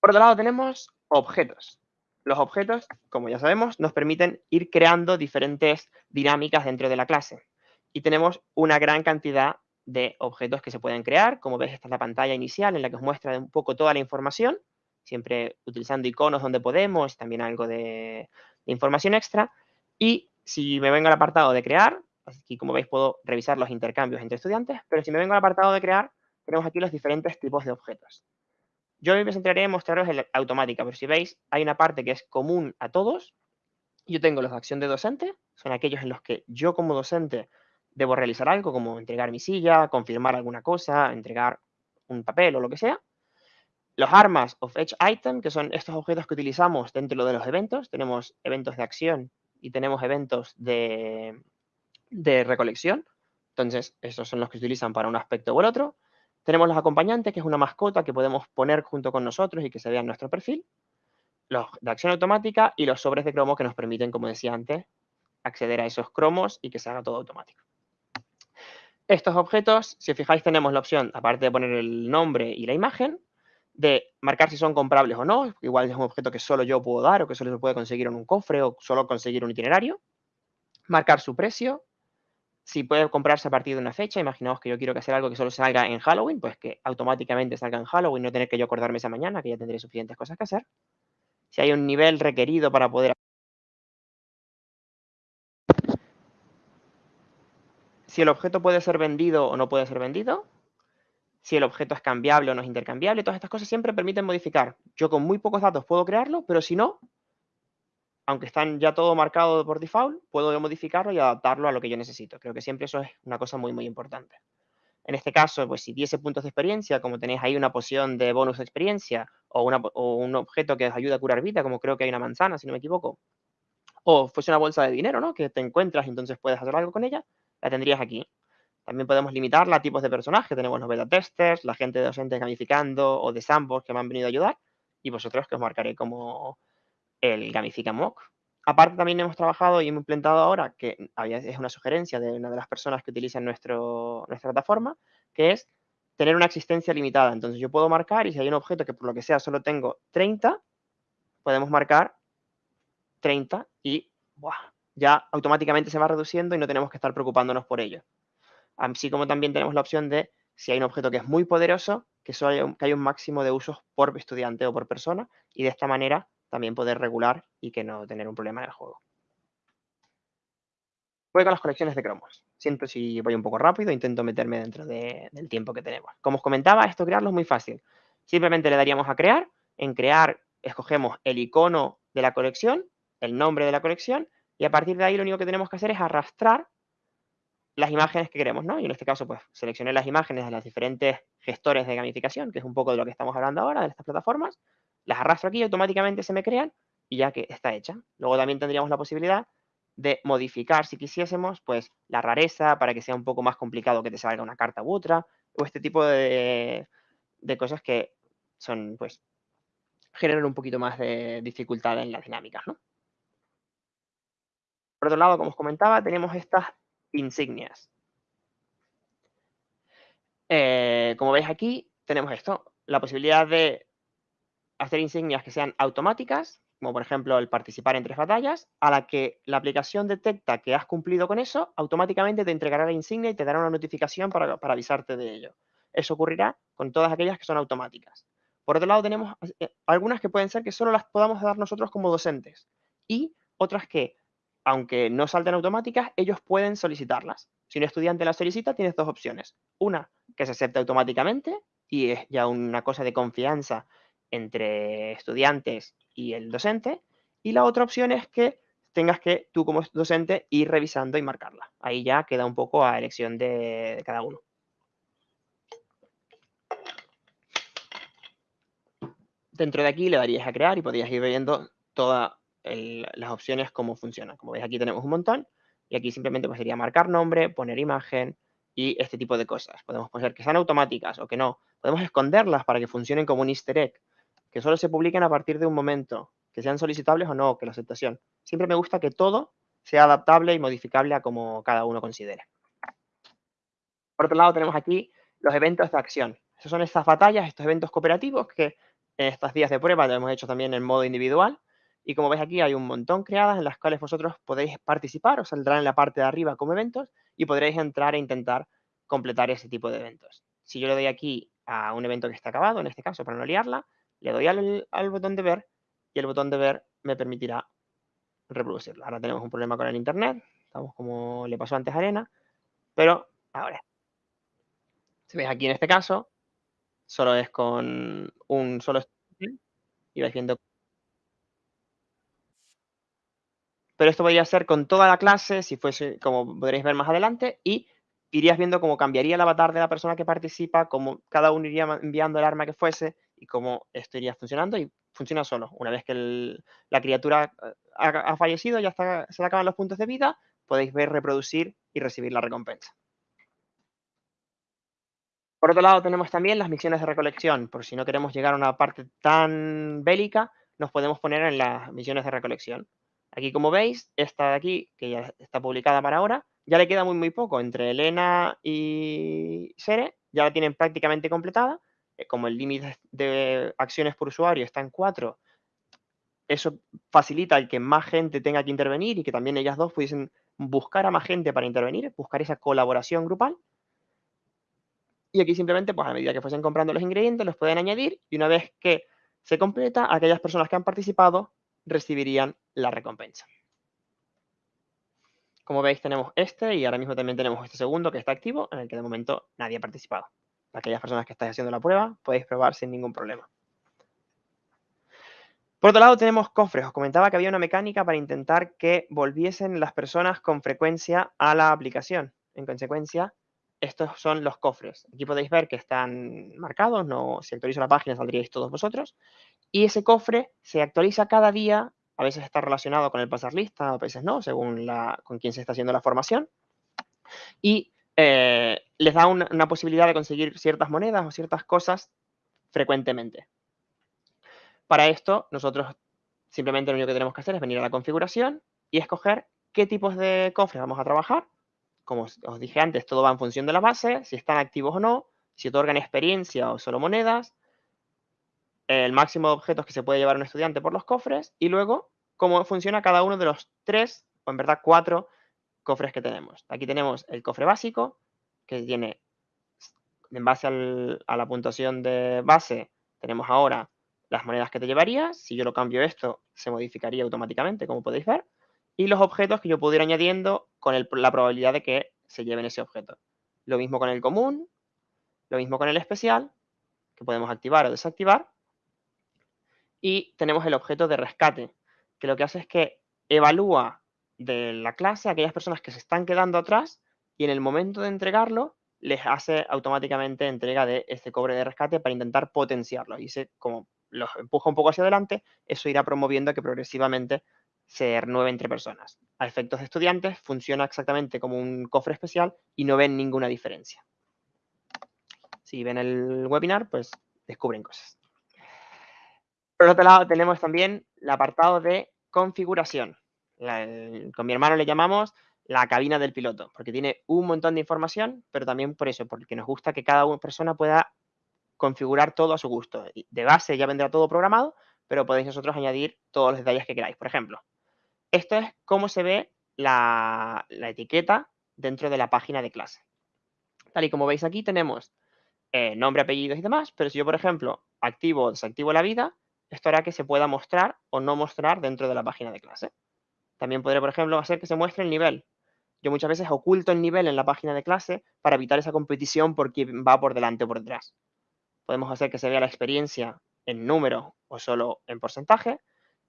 Por otro lado tenemos objetos. Los objetos, como ya sabemos, nos permiten ir creando diferentes dinámicas dentro de la clase. Y tenemos una gran cantidad de objetos que se pueden crear. Como ves, esta es la pantalla inicial en la que os muestra un poco toda la información, siempre utilizando iconos donde podemos, también algo de, de información extra. Y si me vengo al apartado de crear, aquí como veis puedo revisar los intercambios entre estudiantes, pero si me vengo al apartado de crear, tenemos aquí los diferentes tipos de objetos. Yo me centraré en mostraros el automática, pero si veis, hay una parte que es común a todos. Yo tengo los de acción de docente, son aquellos en los que yo como docente debo realizar algo, como entregar mi silla, confirmar alguna cosa, entregar un papel o lo que sea. Los armas of each item, que son estos objetos que utilizamos dentro de los eventos. Tenemos eventos de acción y tenemos eventos de, recolección. Entonces, estos son los que se utilizan para un aspecto o el otro. Tenemos los acompañantes, que es una mascota que podemos poner junto con nosotros y que se vea en nuestro perfil. Los de acción automática y los sobres de cromo que nos permiten, como decía antes, acceder a esos cromos y que se haga todo automático. Estos objetos, si os fijáis, tenemos la opción, aparte de poner el nombre y la imagen, de marcar si son comprables o no. Igual es un objeto que solo yo puedo dar o que solo se puede conseguir en un cofre o solo conseguir un itinerario. Marcar su precio. Si puede comprarse a partir de una fecha, imaginaos que yo quiero que hacer algo que solo salga en Halloween, pues que automáticamente salga en Halloween, no tener que yo acordarme esa mañana, que ya tendré suficientes cosas que hacer. Si hay un nivel requerido para poder... Si el objeto puede ser vendido o no puede ser vendido, si el objeto es cambiable o no es intercambiable, todas estas cosas siempre permiten modificar. Yo con muy pocos datos puedo crearlo, pero si no, aunque están ya todo marcado por default, puedo modificarlo y adaptarlo a lo que yo necesito. Creo que siempre eso es una cosa muy, muy importante. En este caso, pues si diese puntos de experiencia, como tenéis ahí una poción de bonus de experiencia o, un objeto que os ayuda a curar vida, como creo que hay una manzana, si no me equivoco, o fuese una bolsa de dinero, ¿no? Que te encuentras y entonces puedes hacer algo con ella, la tendrías aquí. También podemos limitarla a tipos de personajes. Tenemos los beta testers, la gente de gamificando o de sandbox que me han venido a ayudar y vosotros que os marcaré como el Gamifica Mock. Aparte también hemos trabajado y hemos implementado ahora, que es una sugerencia de una de las personas que utilizan nuestra plataforma, que es tener una existencia limitada. Entonces yo puedo marcar y si hay un objeto que por lo que sea solo tengo 30, podemos marcar 30 y ya automáticamente se va reduciendo y no tenemos que estar preocupándonos por ello así como también tenemos la opción de, si hay un objeto que es muy poderoso, que, solo que hay un máximo de usos por estudiante o por persona, y de esta manera también poder regular y que no tener un problema en el juego. Voy con las colecciones de cromos. Siento si voy un poco rápido, intento meterme dentro del tiempo que tenemos. Como os comentaba, esto crearlo es muy fácil. Simplemente le daríamos a crear. En crear escogemos el icono de la colección, el nombre de la colección, y a partir de ahí lo único que tenemos que hacer es arrastrar las imágenes que queremos, ¿no? Y en este caso, pues, seleccioné las imágenes de los diferentes gestores de gamificación, que es un poco de lo que estamos hablando ahora, de estas plataformas, las arrastro aquí y automáticamente se me crean y ya que está hecha. Luego también tendríamos la posibilidad de modificar, si quisiésemos, pues, la rareza para que sea un poco más complicado que te salga una carta u otra, o este tipo de, de cosas que son, pues, generan un poquito más de dificultad en las dinámicas, ¿no? Por otro lado, como os comentaba, tenemos estas insignias. Eh, como veis aquí, tenemos esto, la posibilidad de hacer insignias que sean automáticas, como por ejemplo el participar en tres batallas, a la que la aplicación detecta que has cumplido con eso, automáticamente te entregará la insignia y te dará una notificación para, avisarte de ello. Eso ocurrirá con todas aquellas que son automáticas. Por otro lado, tenemos eh, algunas que pueden ser que solo las podamos dar nosotros como docentes y otras que aunque no salten automáticas, ellos pueden solicitarlas. Si un estudiante las solicita, tienes dos opciones. Una, que se acepte automáticamente y es ya una cosa de confianza entre estudiantes y el docente. Y la otra opción es que tengas que tú como docente ir revisando y marcarla. Ahí ya queda un poco a elección de, cada uno. Dentro de aquí le darías a crear y podrías ir viendo toda las opciones cómo funcionan. Como veis aquí tenemos un montón y aquí simplemente pues, sería marcar nombre, poner imagen y este tipo de cosas. Podemos poner que sean automáticas o que no. Podemos esconderlas para que funcionen como un easter egg, que solo se publiquen a partir de un momento, que sean solicitables o no, que la aceptación. Siempre me gusta que todo sea adaptable y modificable a como cada uno considere. Por otro lado tenemos aquí los eventos de acción. Esas son estas batallas, estos eventos cooperativos que en estos días de prueba lo hemos hecho también en modo individual y como veis aquí hay un montón creadas en las cuales vosotros podéis participar, os saldrá en la parte de arriba como eventos y podréis entrar e intentar completar ese tipo de eventos. Si yo le doy aquí a un evento que está acabado, en este caso para no liarla, le doy al, botón de ver y el botón de ver me permitirá reproducirlo. Ahora tenemos un problema con el internet, estamos como le pasó antes a Arena, pero ahora. Si veis aquí en este caso, solo es con un solo y vais viendo pero esto podría ser con toda la clase, si fuese, como podréis ver más adelante, y irías viendo cómo cambiaría el avatar de la persona que participa, cómo cada uno iría enviando el arma que fuese y cómo esto iría funcionando y funciona solo. Una vez que la criatura eh, ha, fallecido, ya se le acaban los puntos de vida, podéis ver, reproducir y recibir la recompensa. Por otro lado, tenemos también las misiones de recolección. Por si no queremos llegar a una parte tan bélica, nos podemos poner en las misiones de recolección. Aquí, como veis, esta de aquí, que ya está publicada para ahora, ya le queda muy, muy poco. Entre Elena y Sere ya la tienen prácticamente completada. Eh, como el límite de acciones por usuario está en 4, eso facilita que más gente tenga que intervenir y que también ellas dos pudiesen buscar a más gente para intervenir, buscar esa colaboración grupal. Y aquí simplemente, pues a medida que fuesen comprando los ingredientes, los pueden añadir y una vez que se completa, aquellas personas que han participado recibirían la recompensa. Como veis tenemos este y ahora mismo también tenemos este segundo que está activo en el que de momento nadie ha participado. Aquellas personas que estáis haciendo la prueba podéis probar sin ningún problema. Por otro lado tenemos cofres. Os comentaba que había una mecánica para intentar que volviesen las personas con frecuencia a la aplicación. En consecuencia, estos son los cofres. Aquí podéis ver que están marcados, no, si actualizo la página saldríais todos vosotros. Y ese cofre se actualiza cada día, a veces está relacionado con el pasar lista, a veces no, según la, con quién se está haciendo la formación. Y eh, les da una, una posibilidad de conseguir ciertas monedas o ciertas cosas frecuentemente. Para esto, nosotros simplemente lo único que tenemos que hacer es venir a la configuración y escoger qué tipos de cofres vamos a trabajar como os dije antes, todo va en función de la base, si están activos o no, si otorgan experiencia o solo monedas, el máximo de objetos que se puede llevar un estudiante por los cofres y luego cómo funciona cada uno de los tres, o en verdad cuatro, cofres que tenemos. Aquí tenemos el cofre básico, que tiene, en base a la puntuación de base, tenemos ahora las monedas que te llevarías. Si yo lo cambio esto, se modificaría automáticamente, como podéis ver y los objetos que yo pudiera ir añadiendo con la probabilidad de que se lleven ese objeto. Lo mismo con el común, lo mismo con el especial, que podemos activar o desactivar. Y tenemos el objeto de rescate, que lo que hace es que evalúa de la clase aquellas personas que se están quedando atrás y en el momento de entregarlo les hace automáticamente entrega de este cobre de rescate para intentar potenciarlo. Y se, como los empuja un poco hacia adelante, eso irá promoviendo que progresivamente se renueve entre personas. A efectos de estudiantes funciona exactamente como un cofre especial y no ven ninguna diferencia. Si ven el webinar, pues descubren cosas. Por otro lado, tenemos también el apartado de configuración. Con mi hermano le llamamos la cabina del piloto, porque tiene un montón de información, pero también por eso, porque nos gusta que cada persona pueda configurar todo a su gusto. De base ya vendrá todo programado, pero podéis nosotros añadir todos los detalles que queráis. Por ejemplo, esto es cómo se ve la, etiqueta dentro de la página de clase. Tal y como veis aquí tenemos eh, nombre, apellidos y demás, pero si yo, por ejemplo, activo o desactivo la vida, esto hará que se pueda mostrar o no mostrar dentro de la página de clase. También podré, por ejemplo, hacer que se muestre el nivel. Yo muchas veces oculto el nivel en la página de clase para evitar esa competición por quién va por delante o por detrás. Podemos hacer que se vea la experiencia en número o solo en porcentaje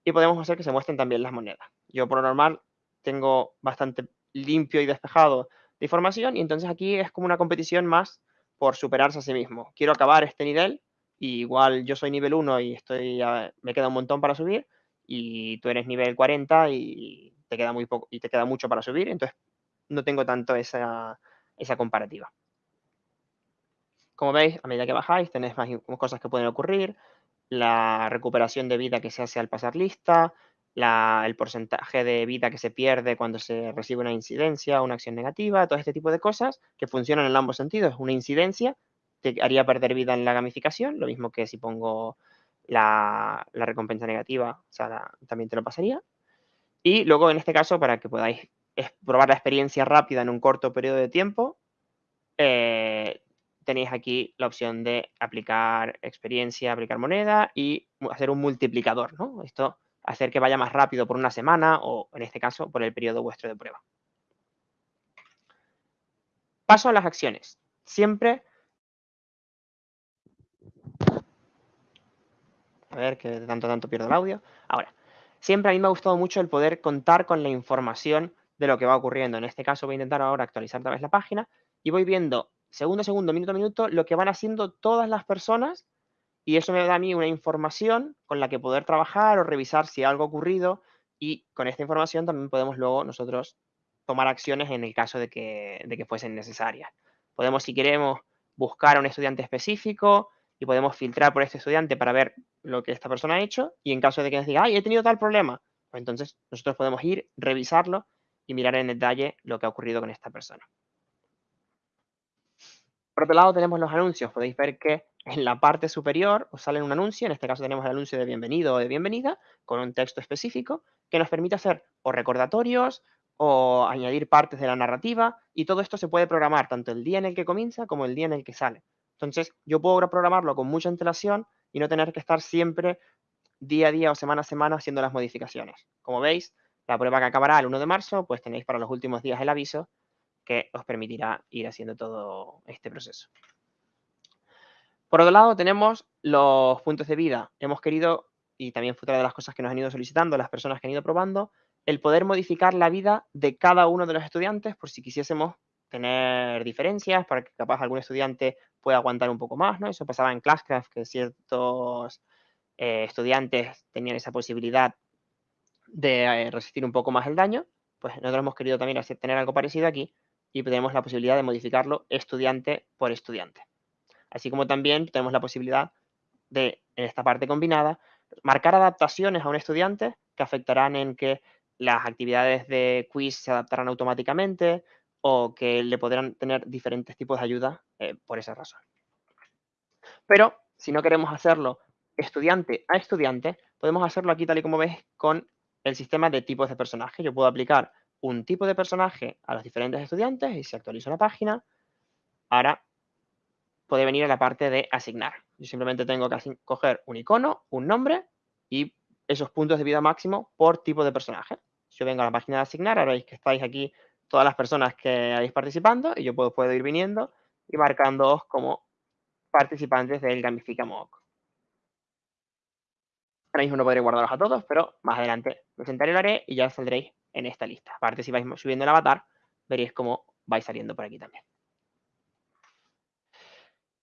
y podemos hacer que se muestren también las monedas. Yo por lo normal tengo bastante limpio y despejado de información y entonces aquí es como una competición más por superarse a sí mismo. Quiero acabar este nivel y igual yo soy nivel 1 y estoy me queda un montón para subir y tú eres nivel 40 y te queda muy poco y te queda mucho para subir, entonces no tengo tanto esa, esa comparativa. Como veis, a medida que bajáis tenéis más cosas que pueden ocurrir, la recuperación de vida que se hace al pasar lista, el porcentaje de vida que se pierde cuando se recibe una incidencia, una acción negativa, todo este tipo de cosas que funcionan en ambos sentidos. Una incidencia te haría perder vida en la gamificación, lo mismo que si pongo la, recompensa negativa, o sea, también te lo pasaría. Y luego, en este caso, para que podáis probar la experiencia rápida en un corto periodo de tiempo, eh, tenéis aquí la opción de aplicar experiencia, aplicar moneda y hacer un multiplicador, ¿no? Esto hacer que vaya más rápido por una semana o, en este caso, por el periodo vuestro de prueba. Paso a las acciones. Siempre... A ver, que de tanto tanto pierdo el audio. Ahora, siempre a mí me ha gustado mucho el poder contar con la información de lo que va ocurriendo. En este caso voy a intentar ahora actualizar otra vez la página y voy viendo segundo a segundo, minuto a minuto, lo que van haciendo todas las personas y eso me da a mí una información con la que poder trabajar o revisar si algo ha ocurrido y con esta información también podemos luego nosotros tomar acciones en el caso de que, de que fuesen necesarias. Podemos, si queremos, buscar a un estudiante específico y podemos filtrar por este estudiante para ver lo que esta persona ha hecho y en caso de que nos diga, ay, he tenido tal problema, pues entonces nosotros podemos ir, revisarlo y mirar en detalle lo que ha ocurrido con esta persona. Por otro lado tenemos los anuncios. Podéis ver que en la parte superior os sale un anuncio, en este caso tenemos el anuncio de bienvenido o de bienvenida, con un texto específico que nos permite hacer o recordatorios o añadir partes de la narrativa y todo esto se puede programar tanto el día en el que comienza como el día en el que sale. Entonces yo puedo programarlo con mucha antelación y no tener que estar siempre día a día o semana a semana haciendo las modificaciones. Como veis, la prueba que acabará el 1 de marzo, pues tenéis para los últimos días el aviso que os permitirá ir haciendo todo este proceso. Por otro lado, tenemos los puntos de vida. Hemos querido, y también fue otra de las cosas que nos han ido solicitando las personas que han ido probando, el poder modificar la vida de cada uno de los estudiantes por si quisiésemos tener diferencias para que capaz algún estudiante pueda aguantar un poco más, ¿no? Eso pasaba en Classcraft, que ciertos eh, estudiantes tenían esa posibilidad de eh, resistir un poco más el daño, pues nosotros hemos querido también tener algo parecido aquí y tenemos la posibilidad de modificarlo estudiante por estudiante. Así como también tenemos la posibilidad de, en esta parte combinada, marcar adaptaciones a un estudiante que afectarán en que las actividades de quiz se adaptarán automáticamente o que le podrán tener diferentes tipos de ayuda eh, por esa razón. Pero si no queremos hacerlo estudiante a estudiante, podemos hacerlo aquí tal y como ves con el sistema de tipos de personaje. Yo puedo aplicar un tipo de personaje a los diferentes estudiantes y si actualizo la página, ahora puede venir a la parte de asignar. Yo simplemente tengo que coger un icono, un nombre y esos puntos de vida máximo por tipo de personaje. Yo vengo a la página de asignar, ahora veis que estáis aquí todas las personas que habéis participando y yo puedo, ir viniendo y marcándoos como participantes del Gamifica Mock. Ahora mismo no podré guardaros a todos, pero más adelante lo sentaré y lo haré y ya saldréis en esta lista. Aparte, si vais subiendo el avatar, veréis cómo vais saliendo por aquí también.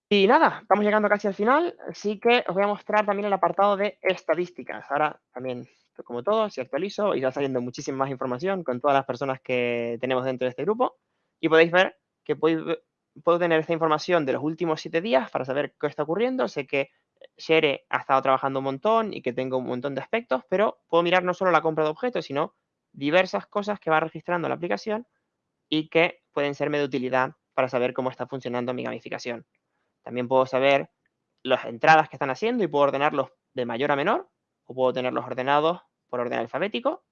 Y nada, estamos llegando casi al final, así que os voy a mostrar también el apartado de estadísticas. Ahora también, como todo, si actualizo, irá saliendo muchísima más información con todas las personas que tenemos dentro de este grupo. Y podéis ver que puedo tener esta información de los últimos siete días para saber qué está ocurriendo. Sé que Shere ha estado trabajando un montón y que tengo un montón de aspectos, pero puedo mirar no solo la compra de objetos, sino diversas cosas que va registrando la aplicación y que pueden serme de utilidad para saber cómo está funcionando mi gamificación. También puedo saber las entradas que están haciendo y puedo ordenarlos de mayor a menor o puedo tenerlos ordenados por orden alfabético.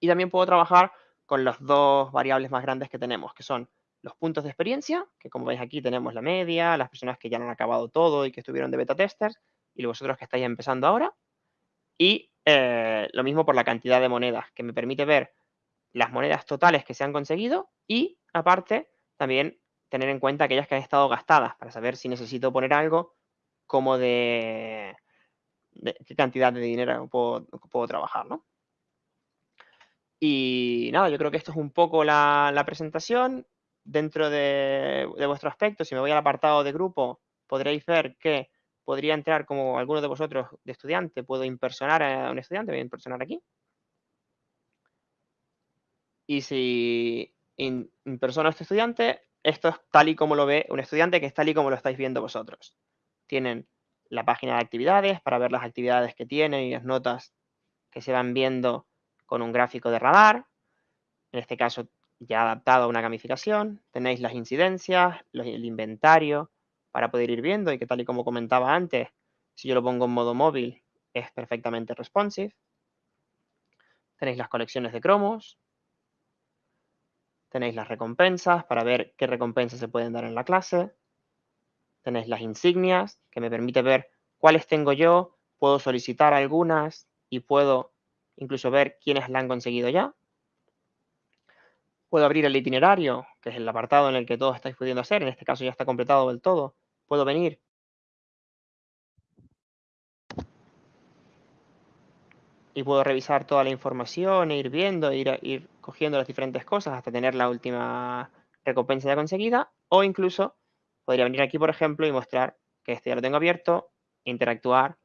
Y también puedo trabajar con las dos variables más grandes que tenemos, que son los puntos de experiencia, que como veis aquí tenemos la media, las personas que ya han acabado todo y que estuvieron de beta testers, y vosotros que estáis empezando ahora. Y eh, lo mismo por la cantidad de monedas, que me permite ver las monedas totales que se han conseguido y, aparte, también tener en cuenta aquellas que han estado gastadas para saber si necesito poner algo como de, qué cantidad de dinero puedo, trabajar, ¿no? Y nada, yo creo que esto es un poco la, presentación. Dentro de, de, vuestro aspecto, si me voy al apartado de grupo, podréis ver que podría entrar como alguno de vosotros de estudiante. Puedo impersonar a un estudiante, voy a impersonar aquí. Y si impersono a este estudiante, esto es tal y como lo ve un estudiante, que es tal y como lo estáis viendo vosotros. Tienen la página de actividades para ver las actividades que tienen y las notas que se van viendo con un gráfico de radar. En este caso, ya adaptado a una gamificación. Tenéis las incidencias, el inventario para poder ir viendo y que tal y como comentaba antes, si yo lo pongo en modo móvil, es perfectamente responsive. Tenéis las colecciones de cromos, Tenéis las recompensas para ver qué recompensas se pueden dar en la clase. Tenéis las insignias, que me permite ver cuáles tengo yo. Puedo solicitar algunas y puedo incluso ver quiénes la han conseguido ya. Puedo abrir el itinerario, que es el apartado en el que todos estáis pudiendo hacer. En este caso ya está completado del todo. Puedo venir y puedo revisar toda la información e ir viendo, ir, ir cogiendo las diferentes cosas hasta tener la última recompensa ya conseguida. O incluso podría venir aquí, por ejemplo, y mostrar que este ya lo tengo abierto, interactuar,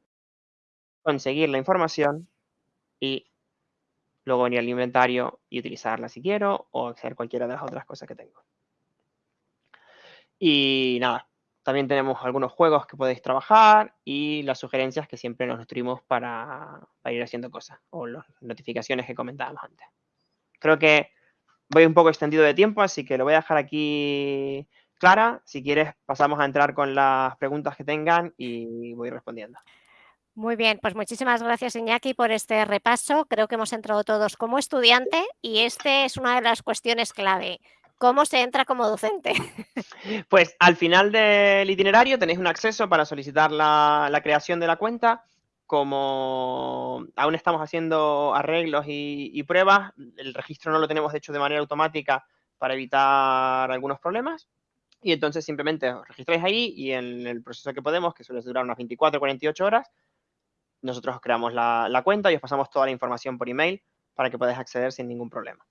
conseguir la información y luego venir al inventario y utilizarla si quiero o hacer cualquiera de las otras cosas que tengo. Y nada, también tenemos algunos juegos que podéis trabajar y las sugerencias que siempre nos nutrimos para, ir haciendo cosas o las notificaciones que comentábamos antes. Creo que voy un poco extendido de tiempo, así que lo voy a dejar aquí clara. Si quieres, pasamos a entrar con las preguntas que tengan y voy respondiendo. Muy bien, pues muchísimas gracias Iñaki por este repaso. Creo que hemos entrado todos como estudiante y este es una de las cuestiones clave. ¿Cómo se entra como docente? Pues al final del itinerario tenéis un acceso para solicitar la, creación de la cuenta. Como aún estamos haciendo arreglos y, pruebas, el registro no lo tenemos hecho de manera automática para evitar algunos problemas. Y entonces simplemente os registráis ahí y en el proceso que podemos, que suele durar unas 24 o 48 horas, nosotros os creamos la, la cuenta y os pasamos toda la información por email para que podáis acceder sin ningún problema.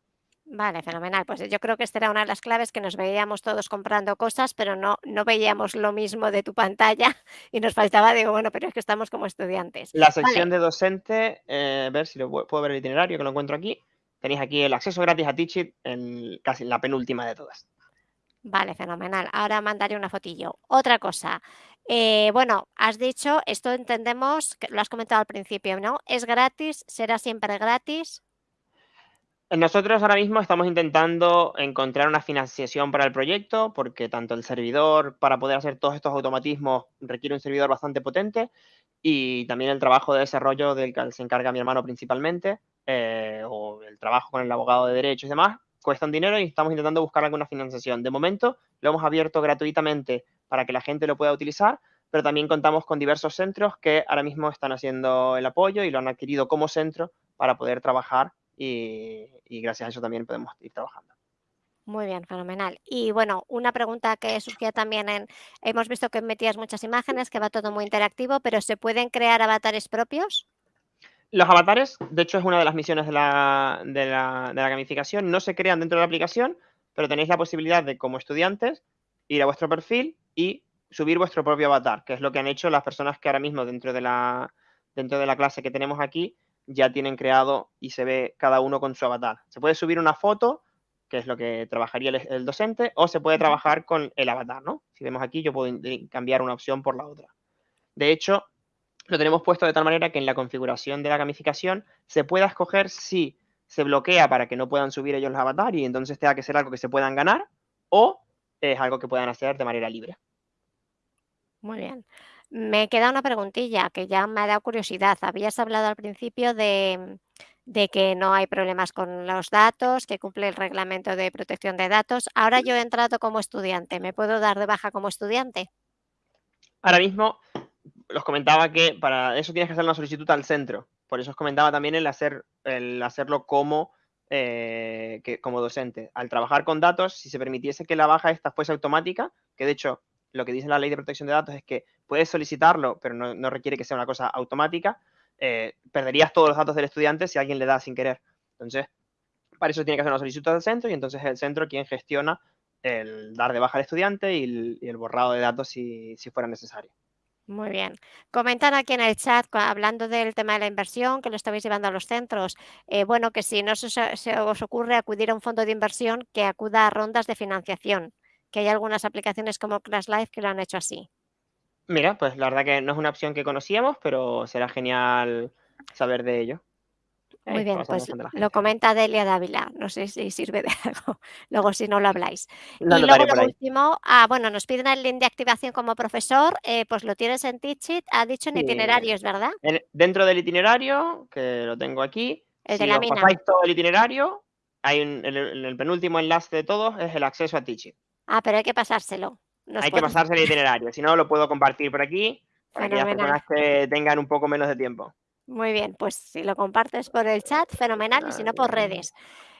Vale, fenomenal. Pues yo creo que esta era una de las claves que nos veíamos todos comprando cosas, pero no, no veíamos lo mismo de tu pantalla y nos faltaba, digo, bueno, pero es que estamos como estudiantes. La sección de docente, eh, a ver si lo puedo ver el itinerario que lo encuentro aquí. Tenéis aquí el acceso gratis a Teachit en casi la penúltima de todas. Vale, fenomenal. Ahora mandaré una fotillo. Otra cosa. Eh, bueno, has dicho, esto entendemos, que lo has comentado al principio, ¿no? ¿Es gratis? ¿Será siempre gratis? Nosotros ahora mismo estamos intentando encontrar una financiación para el proyecto porque tanto el servidor para poder hacer todos estos automatismos requiere un servidor bastante potente y también el trabajo de desarrollo del que se encarga mi hermano principalmente eh, o el trabajo con el abogado de derechos y demás cuestan dinero y estamos intentando buscar alguna financiación. De momento lo hemos abierto gratuitamente para que la gente lo pueda utilizar, pero también contamos con diversos centros que ahora mismo están haciendo el apoyo y lo han adquirido como centro para poder trabajar y, gracias a eso también podemos ir trabajando. Muy bien, fenomenal. Y bueno, una pregunta que surgía también en, hemos visto que metías muchas imágenes, que va todo muy interactivo, pero ¿se pueden crear avatares propios? Los avatares, de hecho, es una de las misiones de la, de la, de la gamificación, no se crean dentro de la aplicación, pero tenéis la posibilidad de, como estudiantes, ir a vuestro perfil y subir vuestro propio avatar, que es lo que han hecho las personas que ahora mismo dentro de la, dentro de la clase que tenemos aquí ya tienen creado y se ve cada uno con su avatar. Se puede subir una foto, que es lo que trabajaría el, el docente, o se puede trabajar con el avatar, ¿no? Si vemos aquí, yo puedo cambiar una opción por la otra. De hecho, lo tenemos puesto de tal manera que en la configuración de la gamificación se pueda escoger si se bloquea para que no puedan subir ellos los avatar y entonces tenga que ser algo que se puedan ganar o es algo que puedan hacer de manera libre. Muy bien. Me queda una preguntilla que ya me ha dado curiosidad. Habías hablado al principio de, de que no hay problemas con los datos, que cumple el reglamento de protección de datos. Ahora yo he entrado como estudiante. ¿Me puedo dar de baja como estudiante? Ahora mismo los comentaba que para eso tienes que hacer una solicitud al centro. Por eso os comentaba también el, hacer, el hacerlo como, eh, como docente. Al trabajar con datos, si se permitiese que la baja esta fuese automática, que de hecho lo que dice la ley de protección de datos es que puedes solicitarlo, pero no, requiere que sea una cosa automática, eh, perderías todos los datos del estudiante si alguien le da sin querer. Entonces, para eso tiene que hacer una solicitud al centro y entonces es el centro quien gestiona el dar de baja al estudiante y el, y el borrado de datos si fuera necesario. Muy bien. Comentan aquí en el chat, hablando del tema de la inversión, que lo estabais llevando a los centros. Eh, bueno, que si no se, se, os ocurre acudir a un fondo de inversión, que acuda a rondas de financiación, que hay algunas aplicaciones como Class Life que lo han hecho así. Mira, pues la verdad que no es una opción que conocíamos, pero será genial saber de ello. Muy bien, pues lo comenta Delia Dávila. No sé si sirve de algo. Luego, si no lo habláis. Y luego, lo último, ah, bueno, nos piden el link de activación como profesor. Eh, pues lo tienes en Teachit. Ha dicho en Sí. itinerarios, ¿verdad? En- dentro del itinerario, que lo tengo aquí, El si de la mina. pasáis todo el itinerario, hay un, el, en el penúltimo enlace de todos es el acceso a Teachit. Ah, pero hay que pasárselo. Nos Hay que pasarse el itinerario, si no lo puedo compartir por aquí para aquellas Fenomenal. personas que tengan un poco menos de tiempo. Muy bien, pues si lo compartes por el chat, fenomenal, y si no por redes,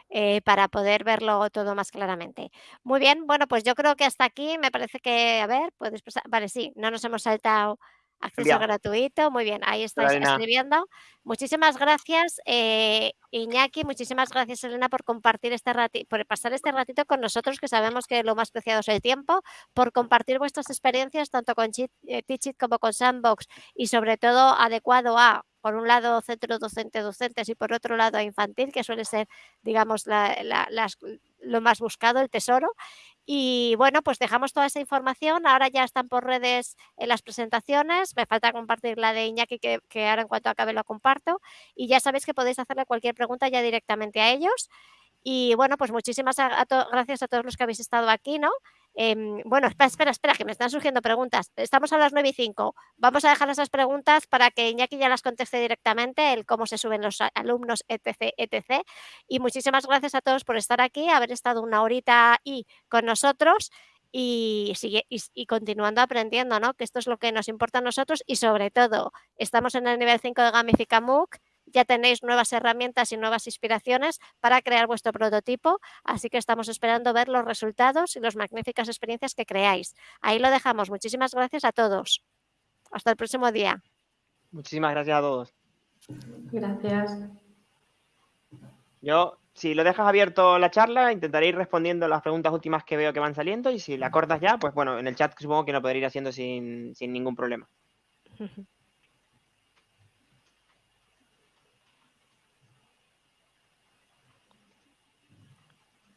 eh, para poder verlo todo más claramente. Muy bien, bueno, pues yo creo que hasta aquí me parece que, a ver, puedes pasar, vale, sí, no nos hemos saltado acceso Enviado. gratuito, muy bien, ahí estáis Elena. escribiendo. Muchísimas gracias, eh, Iñaki, muchísimas gracias, Elena, por compartir este ratito, por pasar este ratito con nosotros, que sabemos que lo más preciado es el tiempo, por compartir vuestras experiencias tanto con eh, Teachit como con Sandbox y sobre todo adecuado a, por un lado, centro docente docentes y por otro lado infantil, que suele ser, digamos, la- la- las- lo más buscado, el tesoro. Y bueno, pues dejamos toda esa información. Ahora ya están por redes en las presentaciones. Me falta compartir la de Iñaki, que, que ahora en cuanto acabe lo comparto. Y ya sabéis que podéis hacerle cualquier pregunta ya directamente a ellos. Y bueno, pues muchísimas gracias a todos los que habéis estado aquí, ¿no? Em, bueno, espera, espera, espera, que me están surgiendo preguntas. Estamos a las 9 y 5. Vamos a dejar esas preguntas para que Iñaki ya las conteste directamente, el cómo se suben los alumnos, etc, etc. Y muchísimas gracias a todos por estar aquí, haber estado una horita y con nosotros y, sigue, y, y continuando aprendiendo, ¿no? Que esto es lo que nos importa a nosotros y sobre todo, estamos en el nivel 5 de Gamifica MOOC, ya tenéis nuevas herramientas y nuevas inspiraciones para crear vuestro prototipo, así que estamos esperando ver los resultados y las magníficas experiencias que creáis. Ahí lo dejamos. Muchísimas gracias a todos. Hasta el próximo día. Muchísimas gracias a todos. Gracias. Yo, si lo dejas abierto la charla, intentaré ir respondiendo las preguntas últimas que veo que van saliendo y si la cortas ya, pues bueno, en el chat supongo que lo podré ir haciendo sin, sin ningún problema.